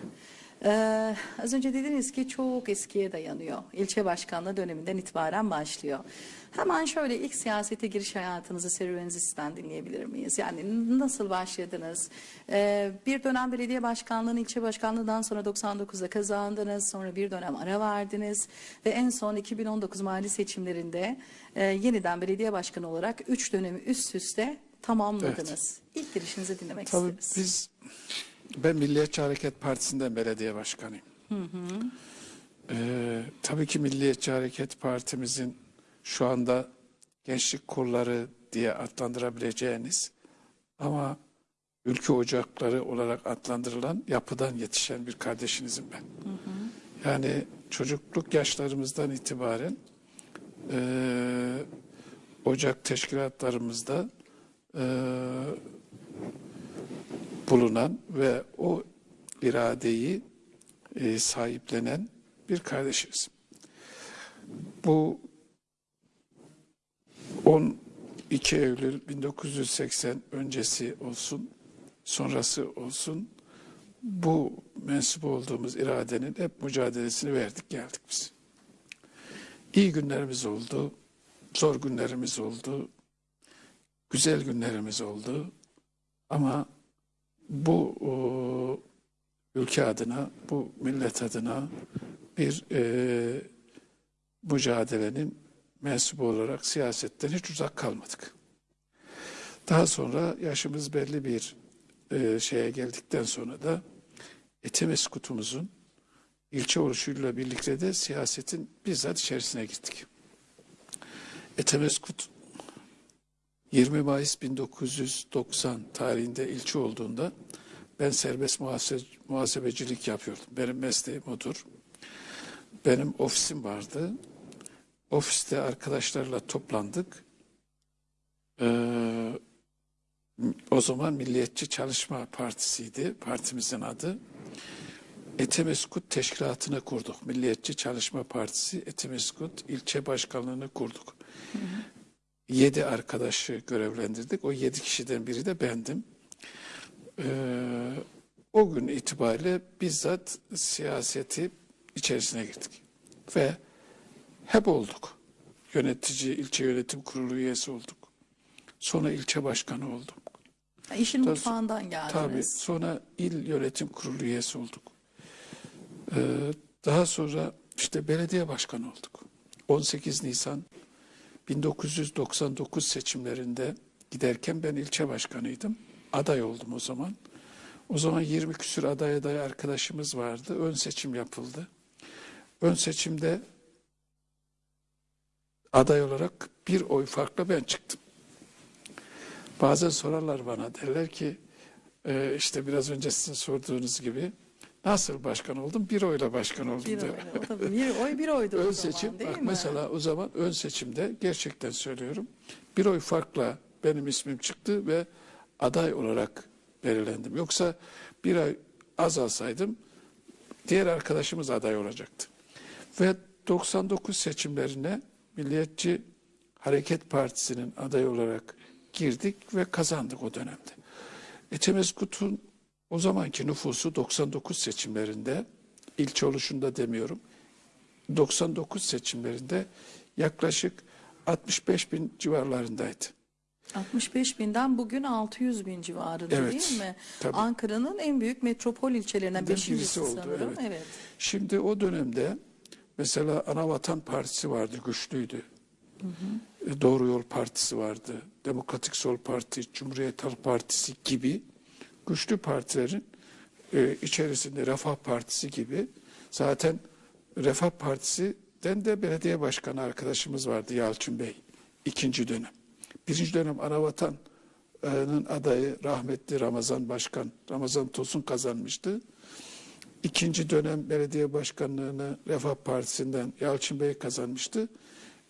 Ee, az önce dediniz ki çok eskiye dayanıyor. İlçe başkanlığı döneminden itibaren başlıyor. Hemen şöyle ilk siyasete giriş hayatınızı serüveninizi sizden dinleyebilir miyiz? Yani nasıl başladınız? Ee, bir dönem belediye başkanlığını ilçe başkanlığından sonra 99'da kazandınız. Sonra bir dönem ara verdiniz. Ve en son 2019 mali seçimlerinde e, yeniden belediye başkanı olarak 3 dönemi üst üste tamamladınız. İlk girişinizi dinlemek Tabii isteriz. biz ben Milliyetçi Hareket Partisi'nden belediye başkanıyım. Ee, tabii ki Milliyetçi Hareket Partimizin şu anda gençlik kolları diye adlandırabileceğiniz ama ülke ocakları olarak adlandırılan yapıdan yetişen bir kardeşinizim ben. Yani çocukluk yaşlarımızdan itibaren eee, ocak teşkilatlarımızda eee, bulunan ve o iradeyi e, sahiplenen bir kardeşimiz. Bu 12 Eylül 1980 öncesi olsun, sonrası olsun bu mensup olduğumuz iradenin hep mücadelesini verdik geldik biz. İyi günlerimiz oldu, zor günlerimiz oldu, güzel günlerimiz oldu ama bu o, ülke adına, bu millet adına bir e, mücadelenin mensubu olarak siyasetten hiç uzak kalmadık. Daha sonra yaşımız belli bir e, şeye geldikten sonra da Etimeskutumuzun ilçe oluşuyla birlikte de siyasetin bizzat içerisine gittik. Etemeskut 20 Mayıs 1990 tarihinde ilçe olduğunda ben serbest muhase- muhasebecilik yapıyordum. Benim mesleğim odur. Benim ofisim vardı. Ofiste arkadaşlarla toplandık. Ee, o zaman Milliyetçi Çalışma Partisi'ydi partimizin adı. Etemeskut Teşkilatı'nı kurduk. Milliyetçi Çalışma Partisi Etemeskut ilçe başkanlığını kurduk. Yedi arkadaşı görevlendirdik. O yedi kişiden biri de bendim. Ee, o gün itibariyle bizzat siyaseti içerisine girdik. Ve hep olduk. Yönetici, ilçe yönetim kurulu üyesi olduk. Sonra ilçe başkanı olduk. İşin Tabii- mutfağından geldiniz. Tabii. Sonra il yönetim kurulu üyesi olduk. Ee, daha sonra işte belediye başkanı olduk. 18 Nisan 1999 seçimlerinde giderken ben ilçe başkanıydım. Aday oldum o zaman. O zaman 20 küsür aday aday arkadaşımız vardı. Ön seçim yapıldı. Ön seçimde aday olarak bir oy farkla ben çıktım. Bazen sorarlar bana derler ki e, işte biraz önce sizin sorduğunuz gibi nasıl başkan oldum? Bir oyla başkan oldum Bir oy, o tabii bir oy bir oydu o Ön zaman seçim değil bak mi? mesela o zaman ön seçimde gerçekten söylüyorum bir oy farkla benim ismim çıktı ve aday olarak belirlendim. Yoksa bir ay az alsaydım diğer arkadaşımız aday olacaktı. Ve 99 seçimlerine Milliyetçi Hareket Partisi'nin aday olarak girdik ve kazandık o dönemde. Etemeskut'un o zamanki nüfusu 99 seçimlerinde ilçe oluşunda demiyorum 99 seçimlerinde yaklaşık 65 bin civarlarındaydı. 65 binden bugün 600 bin civarında Evet, değil mi? Ankara'nın en büyük metropol ilçelerinden beşincisi oldu, sanırım. evet. evet. Şimdi o dönemde mesela Anavatan Partisi vardı, güçlüydü. E, Doğru Yol Partisi vardı, Demokratik Sol Parti, Cumhuriyet Halk Partisi gibi güçlü partilerin e, içerisinde Refah Partisi gibi zaten Refah Partisi'den de belediye başkanı arkadaşımız vardı Yalçın Bey ikinci dönem. Birinci dönem Anavatan'ın adayı rahmetli Ramazan Başkan, Ramazan Tosun kazanmıştı. İkinci dönem belediye başkanlığını Refah Partisi'nden Yalçın Bey kazanmıştı.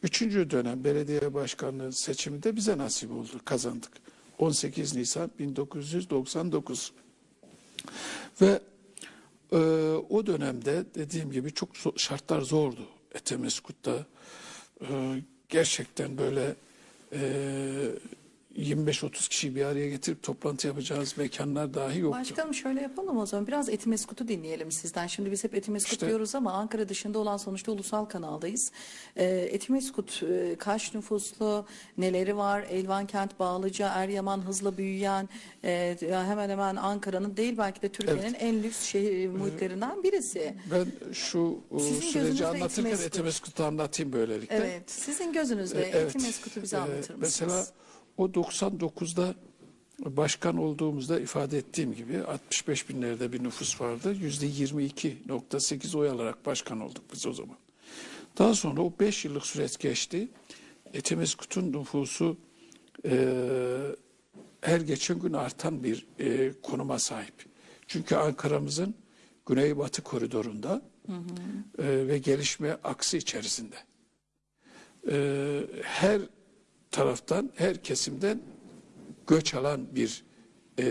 Üçüncü dönem belediye başkanlığı seçimi de bize nasip oldu, kazandık. 18 Nisan 1999. Ve e, o dönemde dediğim gibi çok şartlar zordu. Etemeskut'ta e, gerçekten böyle e, 25-30 kişiyi bir araya getirip toplantı yapacağınız mekanlar dahi yoktu. Başkanım şöyle yapalım o zaman biraz Etimeskut'u dinleyelim sizden. Şimdi biz hep Etimeskut İşte- diyoruz ama Ankara dışında olan sonuçta ulusal kanaldayız. Ee, Etimeskut e, kaç nüfuslu, neleri var? Elvan Kent, Bağlıca, Eryaman hızla büyüyen e, hemen hemen Ankara'nın değil belki de Türkiye'nin en lüks şehir muhitlerinden birisi. Ben şu e, Sizin süreci anlatırken Etimeskut. Etemeskut'u anlatayım böylelikle. Evet sizin gözünüzde E, evet. Etimeskut'u bize E, anlatır mısınız? Mesela o 99'da başkan olduğumuzda ifade ettiğim gibi 65 binlerde bir nüfus vardı. Yüzde 22.8 oy alarak başkan olduk biz o zaman. Daha sonra o 5 yıllık süreç geçti. Etemeskut'un nüfusu e, her geçen gün artan bir e, konuma sahip. Çünkü Ankara'mızın güneybatı koridorunda e, ve gelişme aksı içerisinde. E, her taraftan, her kesimden göç alan bir e,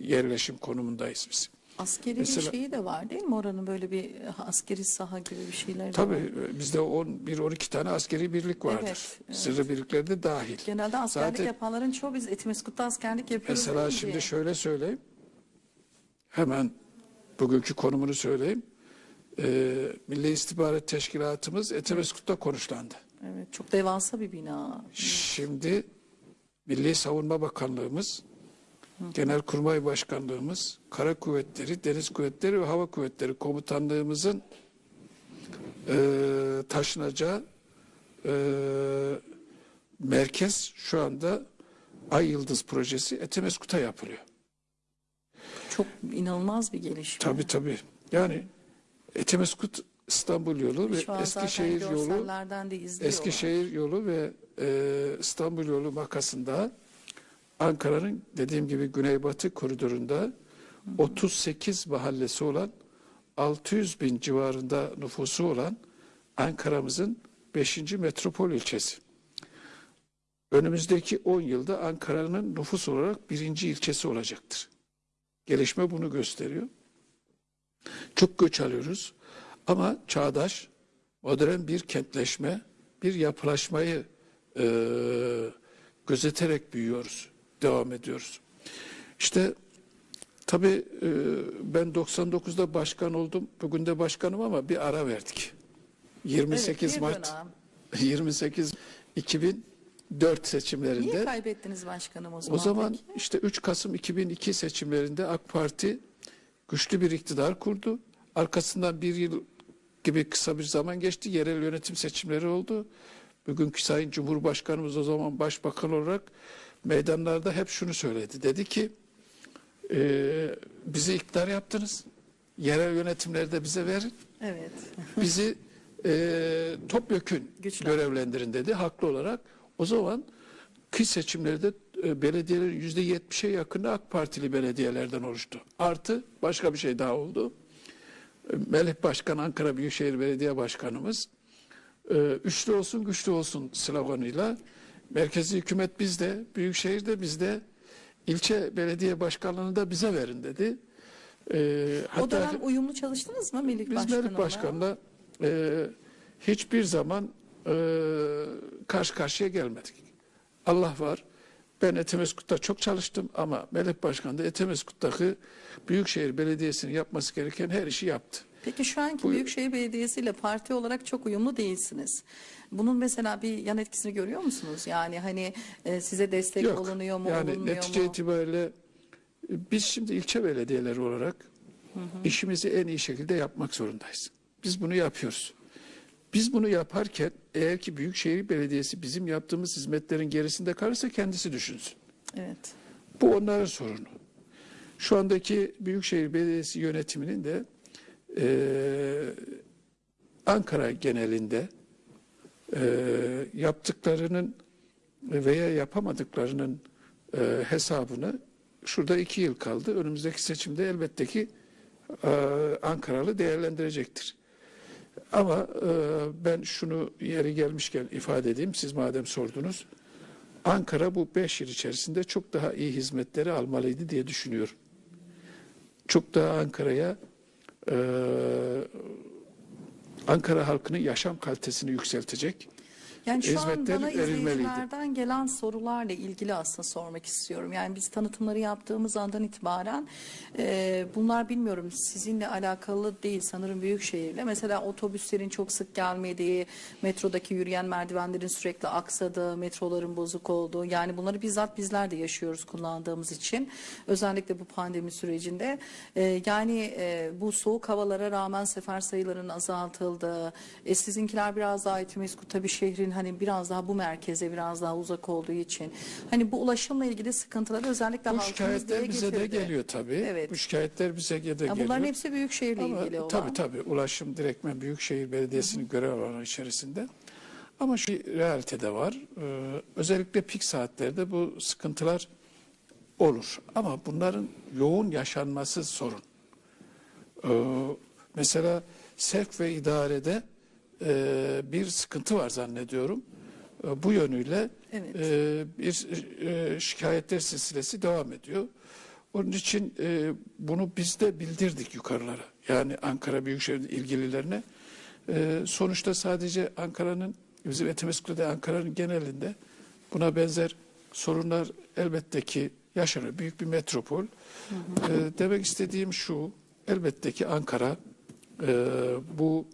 yerleşim konumundayız biz. Askeri Mesela- bir şeyi de var değil mi? Oranın böyle bir askeri saha gibi bir şeyler de var. Tabii bizde 11-12 tane askeri birlik vardır. Evet, evet. Sırrı birlikler de dahil. Genelde askerlik Zaten- yapanların çoğu biz Etimeskut'ta askerlik yapıyoruz. Mesela şimdi şöyle söyleyeyim. Hemen bugünkü konumunu söyleyeyim. Ee, Milli İstihbarat Teşkilatımız Etemeskut'ta konuşlandı. Evet, çok devasa bir bina. Şimdi Milli Savunma Bakanlığımız, Genelkurmay Başkanlığımız, Kara Kuvvetleri, Deniz Kuvvetleri ve Hava Kuvvetleri Komutanlığımızın eee, taşınacağı eee, merkez şu anda Ay Yıldız projesi Etemeskut'a yapılıyor. Çok inanılmaz bir gelişme. Tabii tabii. Yani Etemeskut İstanbul yolu ve Eskişehir yolu. Eskişehir yolu ve e, İstanbul yolu makasında Ankara'nın dediğim gibi güneybatı koridorunda 38 mahallesi olan 600 bin civarında nüfusu olan Ankara'mızın 5. metropol ilçesi. Önümüzdeki 10 yılda Ankara'nın nüfus olarak birinci ilçesi olacaktır. Gelişme bunu gösteriyor. Çok göç alıyoruz ama çağdaş, modern bir kentleşme, bir yapılaşmayı eee, gözeterek büyüyoruz, devam ediyoruz. İşte tabii eee, ben 99'da başkan oldum, bugün de başkanım ama bir ara verdik. 28 Evet, Mart dönem. 28 2004 seçimlerinde Niye kaybettiniz başkanım o zaman? o zaman peki? işte 3 Kasım 2002 seçimlerinde AK Parti güçlü bir iktidar kurdu. Arkasından bir yıl gibi kısa bir zaman geçti. Yerel yönetim seçimleri oldu. Bugünkü Sayın Cumhurbaşkanımız o zaman başbakan olarak meydanlarda hep şunu söyledi. Dedi ki "Eee, bizi iktidar yaptınız. Yerel yönetimleri de bize verin. Evet. Bizi eee topyekün görevlendirin dedi haklı olarak. O zaman kış seçimlerde e, belediyelerin yüzde yetmişe yakını AK Partili belediyelerden oluştu. Artı başka bir şey daha oldu. Melih Başkan Ankara Büyükşehir Belediye Başkanımız e, üçlü olsun güçlü olsun sloganıyla merkezi hükümet bizde, büyükşehir de bizde, ilçe belediye başkanlığını da bize verin dedi. E, o dönem uyumlu çalıştınız mı Melik biz Başkan'la? Melik Başkan'la e, hiçbir zaman e, karşı karşıya gelmedik. Allah var. Ben Etemeskut'ta çok çalıştım ama Melik Başkan da Etemeskut'taki Büyükşehir Belediyesi'nin yapması gereken her işi yaptı. Peki şu anki Buyur. Büyükşehir Belediyesi ile parti olarak çok uyumlu değilsiniz. Bunun mesela bir yan etkisini görüyor musunuz? Yani hani e, size destek Yok. olunuyor mu, yani olunmuyor netice mu? itibariyle e, biz şimdi ilçe belediyeleri olarak işimizi en iyi şekilde yapmak zorundayız. Biz bunu yapıyoruz. Biz bunu yaparken eğer ki Büyükşehir Belediyesi bizim yaptığımız hizmetlerin gerisinde kalırsa kendisi düşünsün. Evet. Bu onların sorunu. Şu andaki Büyükşehir Belediyesi yönetiminin de eee, Ankara genelinde eee, yaptıklarının veya yapamadıklarının eee, hesabını şurada iki yıl kaldı. Önümüzdeki seçimde elbette ki eee, Ankaralı değerlendirecektir. Ama eee, ben şunu yeri gelmişken ifade edeyim. Siz madem sordunuz. Ankara bu beş yıl içerisinde çok daha iyi hizmetleri almalıydı diye düşünüyorum. Çok daha Ankara'ya e, Ankara halkının yaşam kalitesini yükseltecek Yani şu an bana izleyicilerden gelen sorularla ilgili aslında sormak istiyorum. Yani biz tanıtımları yaptığımız andan itibaren e, bunlar bilmiyorum sizinle alakalı değil sanırım Büyükşehir'le. Mesela otobüslerin çok sık gelmediği, metrodaki yürüyen merdivenlerin sürekli aksadığı, metroların bozuk olduğu. Yani bunları bizzat bizler de yaşıyoruz kullandığımız için. Özellikle bu pandemi sürecinde. E, yani e, bu soğuk havalara rağmen sefer sayılarının azaltıldığı, e, sizinkiler biraz daha Etimesgut tabii şehrin hani biraz daha bu merkeze biraz daha uzak olduğu için hani bu ulaşımla ilgili sıkıntıları özellikle Bu şikayetler bize de getirdi. geliyor tabii. Evet. Bu şikayetler bize de geliyor. bunların hepsi Büyükşehir'le Ama ilgili olan. Tabii tabii ulaşım direktmen Büyükşehir Belediyesi'nin görev alanı içerisinde. Ama şu realitede var. Ee, özellikle pik saatlerde bu sıkıntılar olur. Ama bunların yoğun yaşanması sorun. Ee, mesela sevk ve idarede e, bir sıkıntı var zannediyorum. E, bu yönüyle Evet. e, bir e, şikayetler silsilesi devam ediyor. Onun için e, bunu biz de bildirdik yukarılara. Yani Ankara Büyükşehir ilgililerine. E, sonuçta sadece Ankara'nın, bizim Etimesgut'ta Ankara'nın genelinde buna benzer sorunlar elbette ki yaşanıyor. Büyük bir metropol. E, demek istediğim şu, elbette ki Ankara e, bu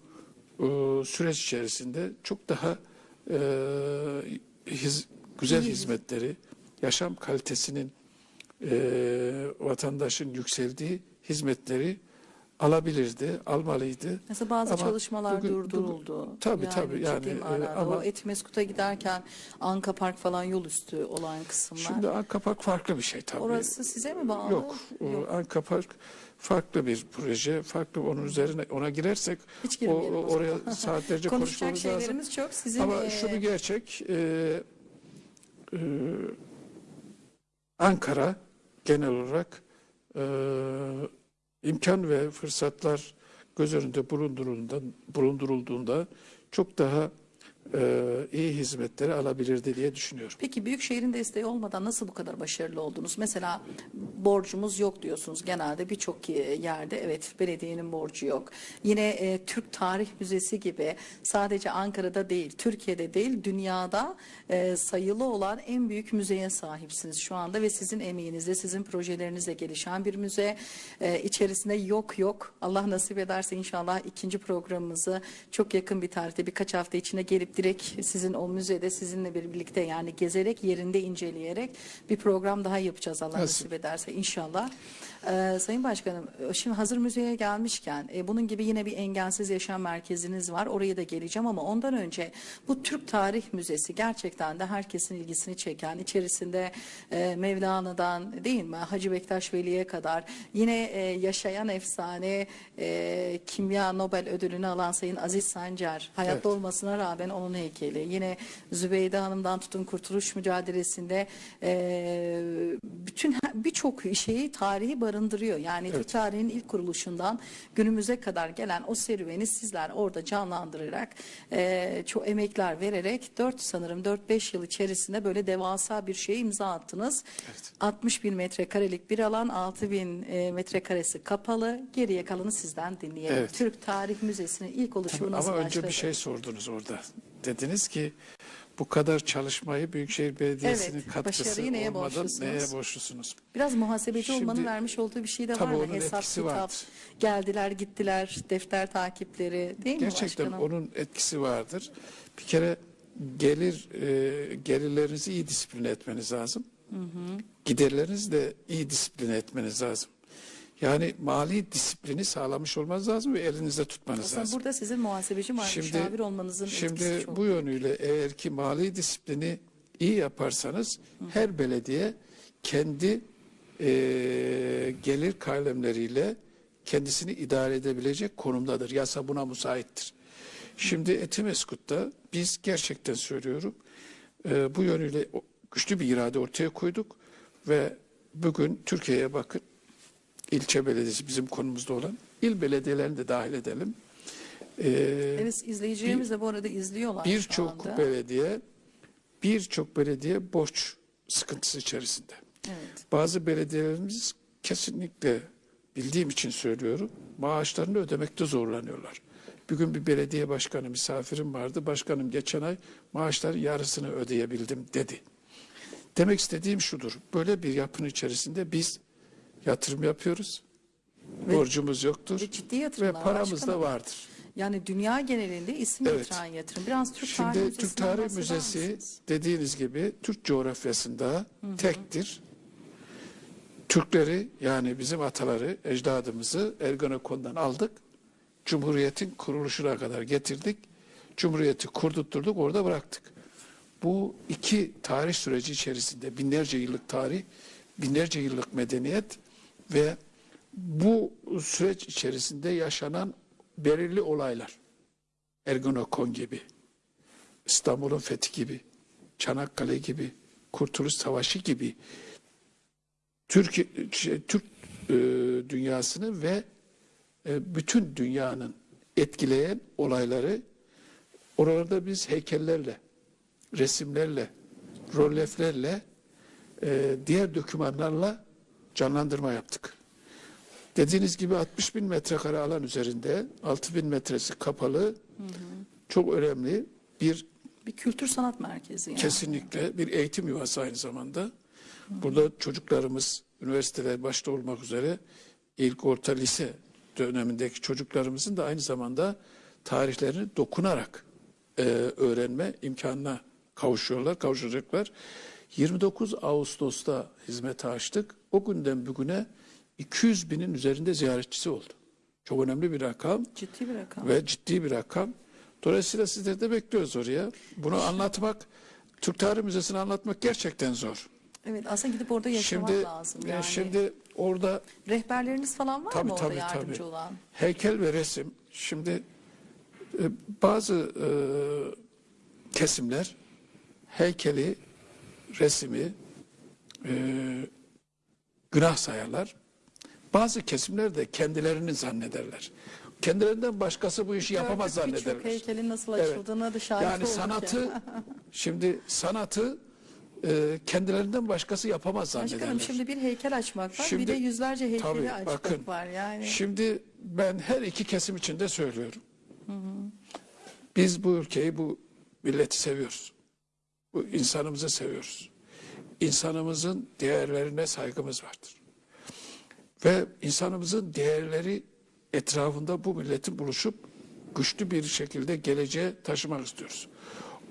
süreç içerisinde çok daha e, hiz- güzel hizmetleri, yaşam kalitesinin e, vatandaşın yükseldiği hizmetleri alabilirdi, almalıydı. Mesela bazı Ama çalışmalar bugün- durduruldu. Tabii, tabii, ciddi yani, e, ama- o Etimeskut'a giderken Anka Park falan yol üstü olan kısımlar. Şimdi Ankapark farklı bir şey tabii. Orası size mi bağlı? Yok, o Ankapark farklı bir proje, farklı onun üzerine ona girersek o, oraya saatlerce konuşmamız lazım. şeylerimiz çok. Sizin Ama e, şunu gerçek, e, e, Ankara genel olarak e, imkan ve fırsatlar göz önünde bulundurulduğunda, bulundurulduğunda çok daha e, iyi hizmetleri alabilirdi diye düşünüyorum. Peki Büyükşehir'in desteği olmadan nasıl bu kadar başarılı oldunuz? Mesela borcumuz yok diyorsunuz. Genelde birçok yerde evet belediyenin borcu yok. Yine e, Türk Tarih Müzesi gibi sadece Ankara'da değil, Türkiye'de değil, dünyada e, sayılı olan en büyük müzeye sahipsiniz şu anda ve sizin emeğinizle, sizin projelerinizle gelişen bir müze. E, içerisinde yok yok. Allah nasip ederse inşallah ikinci programımızı çok yakın bir tarihte birkaç hafta içinde gelip direkt sizin o müzede sizinle birlikte yani gezerek yerinde inceleyerek bir program daha yapacağız Allah nasip ederse inşallah. Ee, Sayın Başkanım şimdi hazır müzeye gelmişken e, bunun gibi yine bir engelsiz yaşam merkeziniz var oraya da geleceğim ama ondan önce bu Türk Tarih Müzesi gerçekten de herkesin ilgisini çeken içerisinde e, Mevlana'dan değil mi Hacı Bektaş Veli'ye kadar yine e, yaşayan efsane e, kimya Nobel ödülünü alan Sayın Aziz Sancar hayatta Evet. olmasına rağmen onun heykeli yine Zübeyde Hanım'dan tutun kurtuluş mücadelesinde e, bütün birçok şeyi tarihi barındırıyor. Yani Türk Evet. tarihinin ilk kuruluşundan günümüze kadar gelen o serüveni sizler orada canlandırarak e, çok emekler vererek 4 sanırım 4-5 yıl içerisinde böyle devasa bir şeye imza attınız. 60 bin metrekarelik bir alan 6 bin e, metrekaresi kapalı geriye kalanı sizden dinleyelim. Evet. Türk Tarih Müzesi'nin ilk oluşumu Ama nasıl önce başladı? bir şey sordunuz orada. Dediniz ki bu kadar çalışmayı Büyükşehir Belediyesi'nin Evet, katkısı neye olmadan borçlusunuz? neye borçlusunuz? Biraz muhasebeci Şimdi- olmanın vermiş olduğu bir şey de var mı? onun Hesap, kitap, geldiler gittiler, defter takipleri değil mi Gerçekten onun etkisi vardır. Bir kere gelir e, gelirlerinizi iyi disipline etmeniz lazım. Giderlerinizi de iyi disipline etmeniz lazım. Yani mali disiplini sağlamış olmanız lazım ve elinizde tutmanız Aslında lazım. burada sizin muhasebeci ma- müşavir olmanızın şimdi bu yönüyle eğer ki mali disiplini iyi yaparsanız her belediye kendi e, gelir kalemleriyle kendisini idare edebilecek konumdadır. Yasa buna müsaittir. Şimdi Etimeskut'ta biz gerçekten söylüyorum e, bu yönüyle güçlü bir irade ortaya koyduk ve bugün Türkiye'ye bakın ilçe belediyesi bizim konumuzda olan il belediyelerini de dahil edelim. E, Evet izleyicilerimiz de bu arada izliyorlar Birçok belediye birçok belediye borç sıkıntısı içerisinde. Evet. Bazı belediyelerimiz kesinlikle bildiğim için söylüyorum. Maaşlarını ödemekte zorlanıyorlar. Bugün bir belediye başkanı misafirim vardı. Başkanım geçen ay maaşların yarısını ödeyebildim dedi. Demek istediğim şudur. Böyle bir yapının içerisinde biz yatırım yapıyoruz. Ve- borcumuz yoktur. Ve ciddi Ve yatırımlar paramız da vardır. Yani dünya genelinde isim Evet. getiren yatırım. Biraz Türk Şimdi Tarihi Türk Tarih Müzesi misiniz? dediğiniz gibi Türk coğrafyasında tektir. Türkleri yani bizim ataları, ecdadımızı Ergenekon'dan aldık. Cumhuriyetin kuruluşuna kadar getirdik. Cumhuriyeti kurdurtturduk, orada bıraktık. Bu iki tarih süreci içerisinde binlerce yıllık tarih, binlerce yıllık medeniyet ve bu süreç içerisinde yaşanan belirli olaylar. Ergenekon gibi, İstanbul'un fethi gibi, Çanakkale gibi, Kurtuluş Savaşı gibi Türk şey, Türk e, dünyasını ve e, bütün dünyanın etkileyen olayları oralarda biz heykellerle, resimlerle, rolleflerle, e, diğer dokümanlarla canlandırma yaptık. Dediğiniz gibi 60 bin metrekare alan üzerinde 6 bin metresi kapalı çok önemli bir Bir kültür sanat merkezi yani. kesinlikle bir eğitim yuvası aynı zamanda. Burada çocuklarımız üniversiteler başta olmak üzere ilk orta lise dönemindeki çocuklarımızın da aynı zamanda tarihlerini dokunarak e, öğrenme imkanına kavuşuyorlar, kavuşacaklar. 29 Ağustos'ta hizmete açtık. O günden bugüne 200 binin üzerinde ziyaretçisi oldu. Çok önemli bir rakam Ciddi bir rakam. ve ciddi bir rakam. Dolayısıyla sizleri de bekliyoruz oraya. Bunu anlatmak, Türk Tarih Müzesi'ni anlatmak gerçekten zor. Evet aslında gidip orada yaşamak Şimdi lazım e, yani. şimdi orada Rehberleriniz falan var tabii mı orada tabii yardımcı tabii olan? heykel ve resim. Şimdi e, bazı e, kesimler heykeli, resimi e, günah sayarlar. Bazı kesimler de kendilerini zannederler. Kendilerinden başkası bu işi yapamaz Gördük zannederler. Birçok heykelin nasıl Evet. açıldığına da şahit Yani sanatı ya. şimdi sanatı e, kendilerinden başkası yapamaz zannederler. Başkanım şimdi bir heykel açmak var bir Şimdi- de yüzlerce heykeli Tabii, açmak bakın, var yani. Şimdi ben her iki kesim için de söylüyorum. Biz bu ülkeyi, bu milleti seviyoruz. Bu insanımızı seviyoruz. İnsanımızın değerlerine saygımız vardır. Ve insanımızın değerleri etrafında bu milletin buluşup güçlü bir şekilde geleceğe taşımak istiyoruz.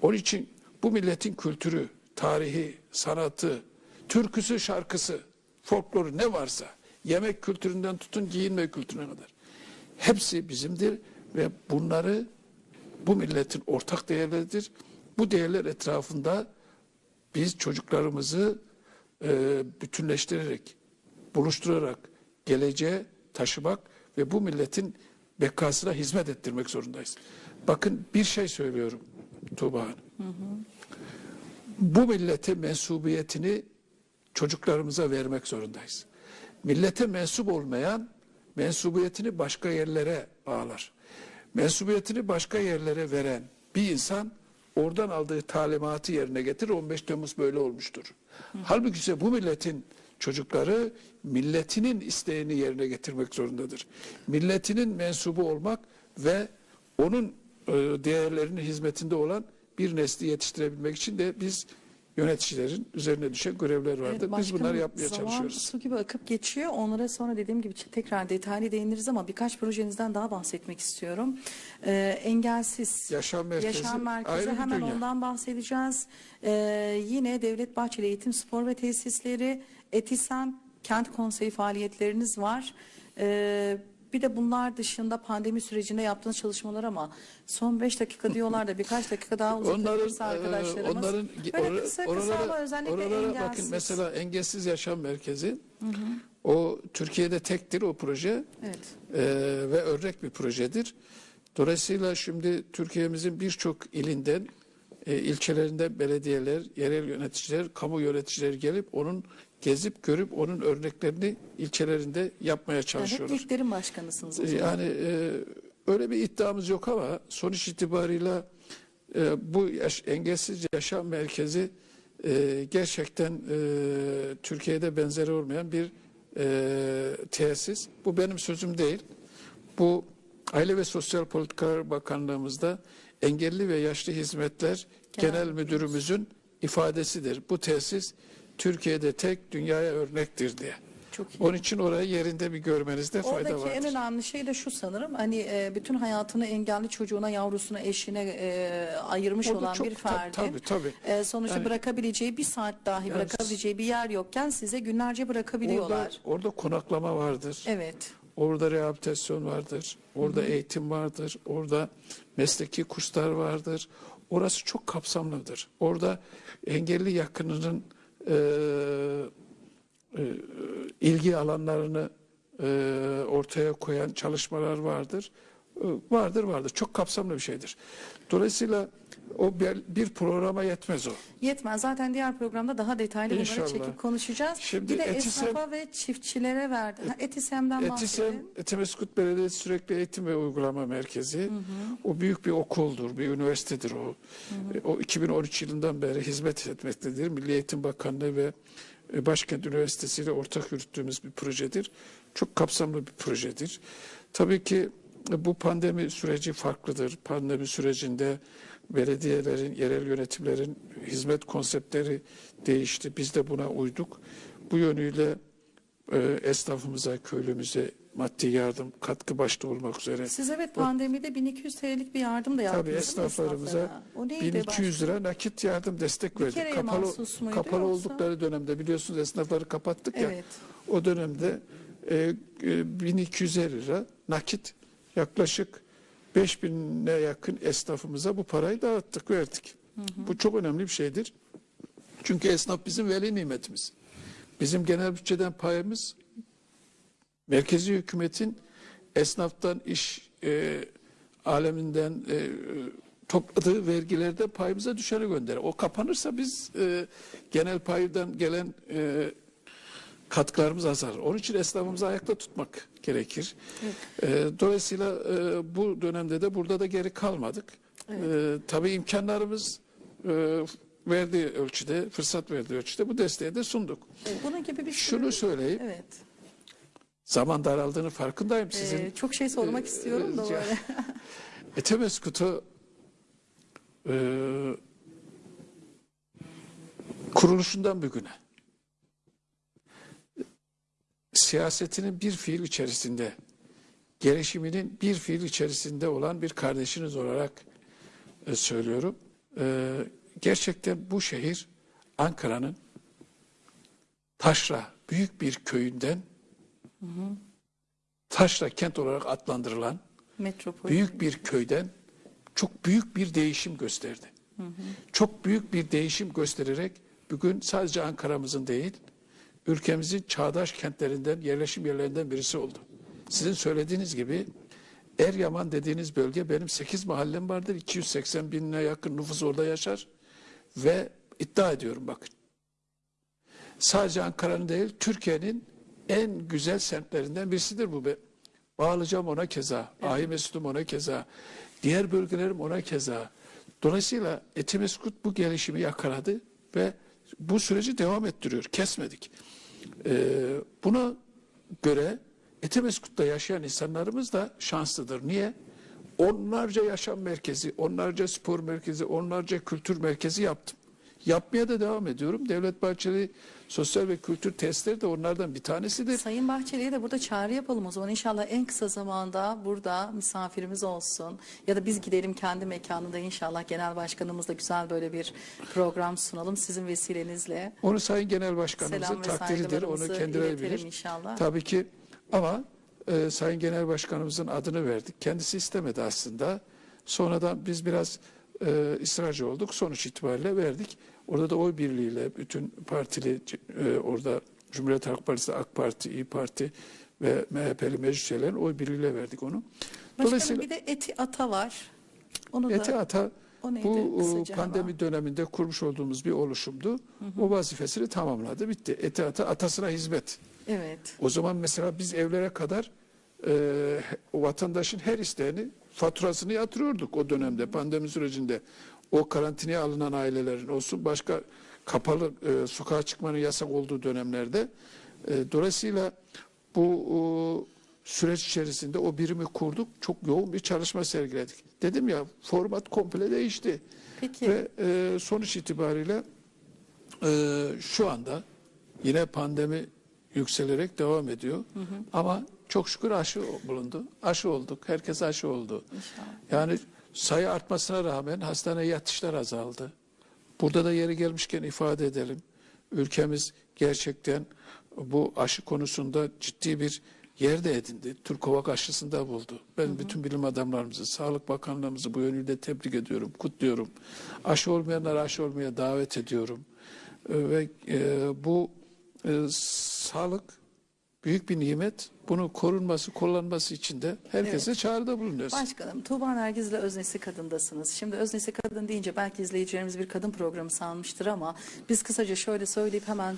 Onun için bu milletin kültürü, tarihi, sanatı, türküsü, şarkısı, folkloru ne varsa, yemek kültüründen tutun giyinme kültürüne kadar. Hepsi bizimdir ve bunları bu milletin ortak değerleridir. Bu değerler etrafında biz çocuklarımızı e, bütünleştirerek, buluşturarak geleceğe taşımak ve bu milletin bekasına hizmet ettirmek zorundayız. Bakın bir şey söylüyorum Tuğba Hanım. Bu millete mensubiyetini çocuklarımıza vermek zorundayız. Millete mensup olmayan mensubiyetini başka yerlere bağlar. Mensubiyetini başka yerlere veren bir insan oradan aldığı talimatı yerine getirir. 15 Temmuz böyle olmuştur. Halbuki ise bu milletin çocukları milletinin isteğini yerine getirmek zorundadır. Milletinin mensubu olmak ve onun e, değerlerinin hizmetinde olan bir nesli yetiştirebilmek için de biz yöneticilerin üzerine düşen görevler vardır. Evet, biz bunları yapmaya zaman çalışıyoruz. su gibi akıp geçiyor. Onlara sonra dediğim gibi tekrar detaylı değiniriz ama birkaç projenizden daha bahsetmek istiyorum. Ee, engelsiz Yaşam merkezi Yaşam merkezi ayrı hemen dünya. ondan bahsedeceğiz. Ee, yine Devlet Bahçeli Eğitim Spor ve Tesisleri, Etisem Kent Konseyi faaliyetleriniz var. Ee, bir de bunlar dışında pandemi sürecinde yaptığınız çalışmalar ama son 5 dakika diyorlar da birkaç dakika daha Onların, uzatabilirse e, arkadaşlarımız. onların Böyle kısa kısa oralara, ama özellikle oralara engelsiz. bakın mesela engelsiz yaşam merkezi. O Türkiye'de tektir o proje Evet. E, ve örnek bir projedir. Dolayısıyla şimdi Türkiye'mizin birçok ilinden, e, ilçelerinden belediyeler, yerel yöneticiler, kamu yöneticileri gelip onun gezip görüp onun örneklerini ilçelerinde yapmaya Yani hep çalışıyorlar. ilklerin başkanısınız zaman. Yani e, öyle bir iddiamız yok ama sonuç itibarıyla e, bu yaş, engelsiz yaşam merkezi e, gerçekten e, Türkiye'de benzeri olmayan bir e, tesis. Bu benim sözüm değil. Bu Aile ve Sosyal Politikalar Bakanlığımızda Engelli ve Yaşlı Hizmetler Genel Genel, Müdürümüzün ifadesidir. Bu tesis Türkiye'de tek dünyaya örnektir diye. Çok iyi. Onun için orayı yerinde bir görmenizde fayda Oradaki vardır. en önemli şey de şu sanırım hani e, bütün hayatını engelli çocuğuna, yavrusuna, eşine e, ayırmış Orada olan çok bir ferdin tabii, tabii. e, sonuçta Yani- bırakabileceği bir saat dahi Yani- bırakabileceği bir yer yokken size günlerce bırakabiliyorlar. Orada, orada konaklama vardır. Evet. Orada rehabilitasyon vardır. Orada eğitim vardır. Orada mesleki kurslar vardır. Orası çok kapsamlıdır. Orada engelli yakınının e, e, ilgi alanlarını e, ortaya koyan çalışmalar vardır. E, vardır vardır. Çok kapsamlı bir şeydir. Dolayısıyla o bir, bir programa yetmez o. Yetmez. Zaten diğer programda daha detaylı bunları İnşallah. çekip konuşacağız. Şimdi bir de Etisem- esnafa ve çiftçilere verdi. Ha, Etisem'den Etisem, bahsedin. Etimeskut Belediyesi Sürekli Eğitim ve Uygulama Merkezi. O büyük bir okuldur, bir üniversitedir o. E, O 2013 yılından beri hizmet etmektedir. Milli Eğitim Bakanlığı ve e, Başkent Üniversitesi ile ortak yürüttüğümüz bir projedir. Çok kapsamlı bir projedir. Tabii ki e, bu pandemi süreci farklıdır. Pandemi sürecinde belediyelerin, yerel yönetimlerin hizmet konseptleri değişti. Biz de buna uyduk. Bu yönüyle e, esnafımıza, köylümüze maddi yardım, katkı başta olmak üzere. Siz evet pandemide 1200 TL'lik bir yardım da yaptınız. Tabii esnaflarımıza esnaflara? O neydi 1200 başka? lira nakit yardım destek Bir verdik. Kapalı, kapalı yoksa? oldukları dönemde biliyorsunuz esnafları kapattık ya. Evet. O dönemde e, e, 1250 lira nakit yaklaşık 5000'e yakın esnafımıza bu parayı dağıttık, verdik. Bu çok önemli bir şeydir. Çünkü esnaf bizim veli nimetimiz. Bizim genel bütçeden payımız merkezi hükümetin esnaftan iş e, aleminden e, topladığı vergilerde payımıza düşeni gönderir. O kapanırsa biz e, genel paydan gelen e, katkılarımız azalır. Onun için esnafımızı ayakta tutmak gerekir. E, dolayısıyla e, bu dönemde de burada da geri kalmadık. E, tabii imkanlarımız e, verdiği ölçüde, fırsat verdiği ölçüde bu desteği de sunduk. Evet, Bunun gibi bir Şunu sürü- söyleyeyim, Evet. zaman daraldığını farkındayım sizin. Ee, çok şey sormak e, istiyorum da böyle. Etemeskut'u e, kuruluşundan bugüne siyasetinin bir fiil içerisinde gelişiminin bir fiil içerisinde olan bir kardeşiniz olarak e, söylüyorum. E, gerçekten bu şehir Ankara'nın Taşra büyük bir köyünden Taşra kent olarak adlandırılan Metropol. büyük bir köyden çok büyük bir değişim gösterdi. Çok büyük bir değişim göstererek bugün sadece Ankara'mızın değil, ülkemizin çağdaş kentlerinden, yerleşim yerlerinden birisi oldu. Sizin söylediğiniz gibi Eryaman dediğiniz bölge benim 8 mahallem vardır. 280 binine yakın nüfus orada yaşar. Ve iddia ediyorum bakın. Sadece Ankara'nın değil, Türkiye'nin en güzel semtlerinden birisidir bu. be. Bağlayacağım ona keza, Ahi Mesut'um ona keza, diğer bölgelerim ona keza. Dolayısıyla Etimeskut bu gelişimi yakaladı ve bu süreci devam ettiriyor, kesmedik. Ee, buna göre Etimeskut'ta yaşayan insanlarımız da şanslıdır. Niye? Onlarca yaşam merkezi, onlarca spor merkezi, onlarca kültür merkezi yaptım. Yapmaya da devam ediyorum. Devlet Bahçeli sosyal ve kültür testleri de onlardan bir tanesidir. Sayın Bahçeli'ye de burada çağrı yapalım o zaman. İnşallah en kısa zamanda burada misafirimiz olsun. Ya da biz gidelim kendi mekanında inşallah genel başkanımızla güzel böyle bir program sunalım sizin vesilenizle. Onu Sayın Genel Başkanımızın takdiridir. Onu kendileri bilir. inşallah. Tabii ki ama e, Sayın Genel Başkanımızın adını verdik. Kendisi istemedi aslında. Sonradan biz biraz e, ısrarcı olduk. Sonuç itibariyle verdik. Orada da oy birliğiyle bütün partili e, orada Cumhuriyet Halk Partisi, AK Parti, İyi Parti ve MHP'li meclis üyelerinin oy birliğiyle verdik onu. Başkanım bir de Eti Ata var. Onu da Eti Ata o neydi bu e, pandemi ama? döneminde kurmuş olduğumuz bir oluşumdu. O vazifesini tamamladı. Bitti. Eti Ata atasına hizmet. Evet. O zaman mesela biz evlere kadar e, vatandaşın her isteğini faturasını yatırıyorduk o dönemde pandemi sürecinde. O karantinaya alınan ailelerin olsun başka kapalı e, sokağa çıkmanın yasak olduğu dönemlerde E, dolayısıyla bu o, süreç içerisinde o birimi kurduk. Çok yoğun bir çalışma sergiledik. Dedim ya format komple değişti. Peki. Ve e, sonuç itibariyle e, şu anda yine pandemi yükselerek devam ediyor. Ama çok şükür aşı bulundu. Aşı olduk. Herkes aşı oldu. İnşallah. Yani sayı artmasına rağmen hastaneye yatışlar azaldı. Burada da yeri gelmişken ifade edelim. Ülkemiz gerçekten bu aşı konusunda ciddi bir yer de edindi. Türkovak aşısını da buldu. Ben bütün bilim adamlarımızı, Sağlık Bakanlığımızı bu yönüyle tebrik ediyorum, kutluyorum. Aşı olmayanları aşı olmaya davet ediyorum. Ee, Ve e, bu e, sağlık büyük bir nimet. Bunu korunması, kullanması için de herkese çağrıda bulunuyoruz. Başkanım Tuğba Nergiz ile Öznesi Kadın'dasınız. Şimdi Öznesi Kadın deyince belki izleyicilerimiz bir kadın programı sanmıştır ama biz kısaca şöyle söyleyip hemen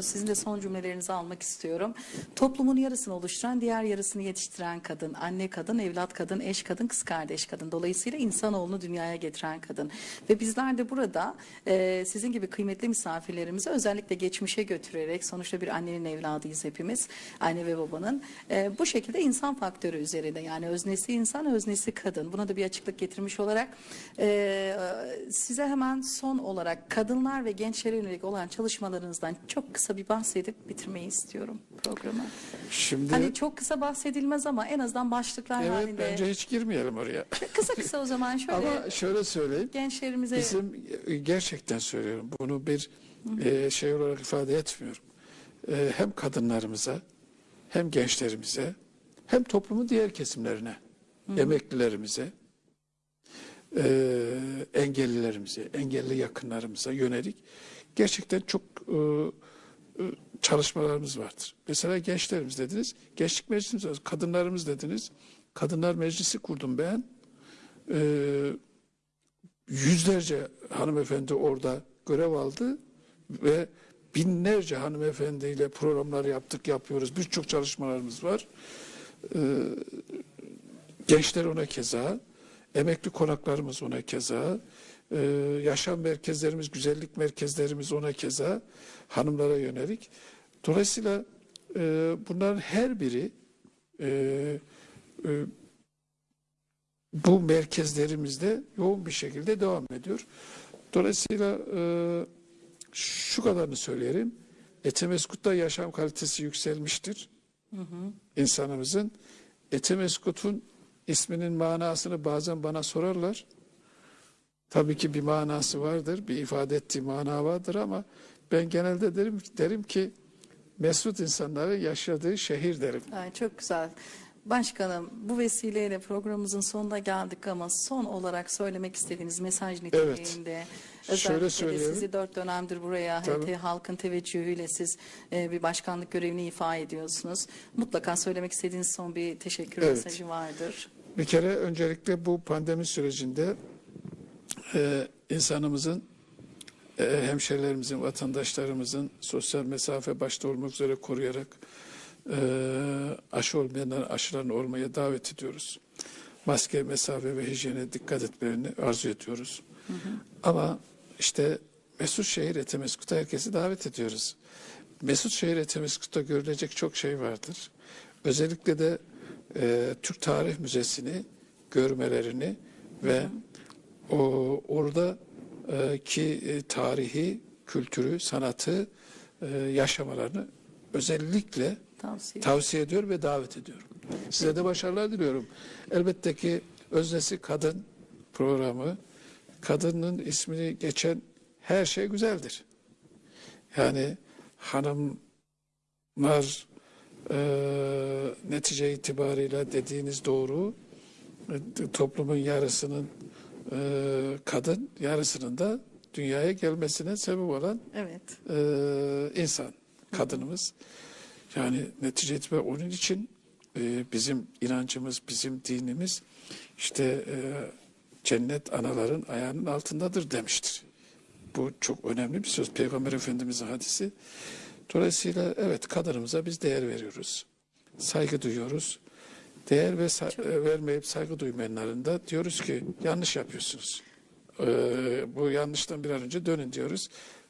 sizin de son cümlelerinizi almak istiyorum. Toplumun yarısını oluşturan diğer yarısını yetiştiren kadın, anne kadın, evlat kadın, eş kadın, kız kardeş kadın. Dolayısıyla insanoğlunu dünyaya getiren kadın. Ve bizler de burada e, sizin gibi kıymetli misafirlerimizi özellikle geçmişe götürerek sonuçta bir annenin evladıyız hepimiz. Anne ve babanın. E, bu şekilde insan faktörü üzerinde yani öznesi insan, öznesi kadın. Buna da bir açıklık getirmiş olarak e, size hemen son olarak kadınlar ve gençlere yönelik olan çalışmalarınızdan çok kısa bir bahsedip bitirmeyi istiyorum programı. Şimdi Hani çok kısa bahsedilmez ama en azından başlıklar evet halinde. bence hiç girmeyelim oraya. Kısa kısa o zaman şöyle Ama şöyle söyleyeyim. gençlerimize Bizim e, gerçekten söylüyorum. Bunu bir e, şey olarak ifade etmiyorum. E, hem kadınlarımıza hem gençlerimize hem toplumun diğer kesimlerine, emeklilerimize, e, engellilerimize, engelli yakınlarımıza yönelik gerçekten çok e, e, çalışmalarımız vardır. Mesela gençlerimiz dediniz, gençlik meclisimiz var. Kadınlarımız dediniz, kadınlar meclisi kurdum ben. E, yüzlerce hanımefendi orada görev aldı ve binlerce hanımefendiyle programlar yaptık, yapıyoruz. Birçok çalışmalarımız var. Ee, gençler ona keza, emekli konaklarımız ona keza, ee, yaşam merkezlerimiz, güzellik merkezlerimiz ona keza, hanımlara yönelik. Dolayısıyla e, bunların her biri e, e, bu merkezlerimizde yoğun bir şekilde devam ediyor. Dolayısıyla e, şu kadarını söyleyelim. Etemeskut'ta yaşam kalitesi yükselmiştir. İnsanımızın. Etemeskut'un isminin manasını bazen bana sorarlar. Tabii ki bir manası vardır, bir ifade ettiği mana vardır ama ben genelde derim derim ki mesut insanların yaşadığı şehir derim. Ay, çok güzel. Başkanım bu vesileyle programımızın sonuna geldik ama son olarak söylemek istediğiniz mesaj niteliğinde Şöyle özellikle de söyleyelim. sizi dört dönemdir buraya Tabii. Halkın teveccühüyle siz e, bir başkanlık görevini ifa ediyorsunuz. Mutlaka söylemek istediğiniz son bir teşekkür Evet. mesajı vardır. Bir kere öncelikle bu pandemi sürecinde e, insanımızın, e, hemşerilerimizin, vatandaşlarımızın sosyal mesafe başta olmak üzere koruyarak e, aşı olmayanların aşılarını olmaya davet ediyoruz. Maske, mesafe ve hijyene dikkat etmelerini arzu ediyoruz. Ama işte Mesut Şehir Etemeskut'a herkesi davet ediyoruz. Mesut Şehir Etemeskut'ta görülecek çok şey vardır. Özellikle de e, Türk Tarih Müzesi'ni görmelerini ve o orada e, ki e, tarihi, kültürü, sanatı e, yaşamalarını özellikle Tavsiye. tavsiye ediyor ve davet ediyorum. Size de başarılar diliyorum. Elbette ki Öznesi Kadın programı, kadının ismini geçen her şey güzeldir. Yani hanımlar e, netice itibarıyla dediğiniz doğru, e, toplumun yarısının e, kadın, yarısının da dünyaya gelmesine sebep olan Evet. e, insan, kadınımız. Yani netice itibariyle onun için e, bizim inancımız, bizim dinimiz işte e, cennet anaların ayağının altındadır demiştir. Bu çok önemli bir söz. Peygamber Efendimiz'in hadisi. Dolayısıyla evet kadınımıza biz değer veriyoruz. Saygı duyuyoruz. Değer ve sa- e, vermeyip saygı duymayanların da diyoruz ki yanlış yapıyorsunuz. Ee, bu yanlıştan bir an önce dönün diyoruz.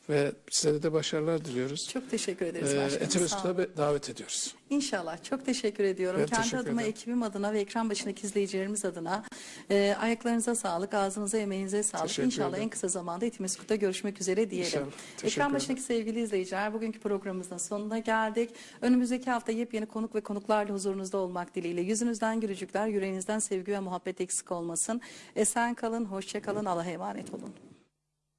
Ve size de başarılar diliyoruz. Çok teşekkür ederiz Ee, başkanım. Eti Sağ Mesut'a olun. be- davet ediyoruz. İnşallah. Çok teşekkür ediyorum. Ben Kendi teşekkür adıma, ederim. ekibim adına ve ekran başındaki izleyicilerimiz adına e, ayaklarınıza sağlık, ağzınıza, emeğinize sağlık. Teşekkür İnşallah ederim. en kısa zamanda Etimeskut'ta görüşmek üzere diyelim. İnşallah. Teşekkür Ekran ederim. başındaki sevgili izleyiciler, bugünkü programımızın sonuna geldik. Önümüzdeki hafta yepyeni konuk ve konuklarla huzurunuzda olmak dileğiyle. Yüzünüzden gülücükler, yüreğinizden sevgi ve muhabbet eksik olmasın. Esen kalın, hoşça kalın, Allah'a emanet olun.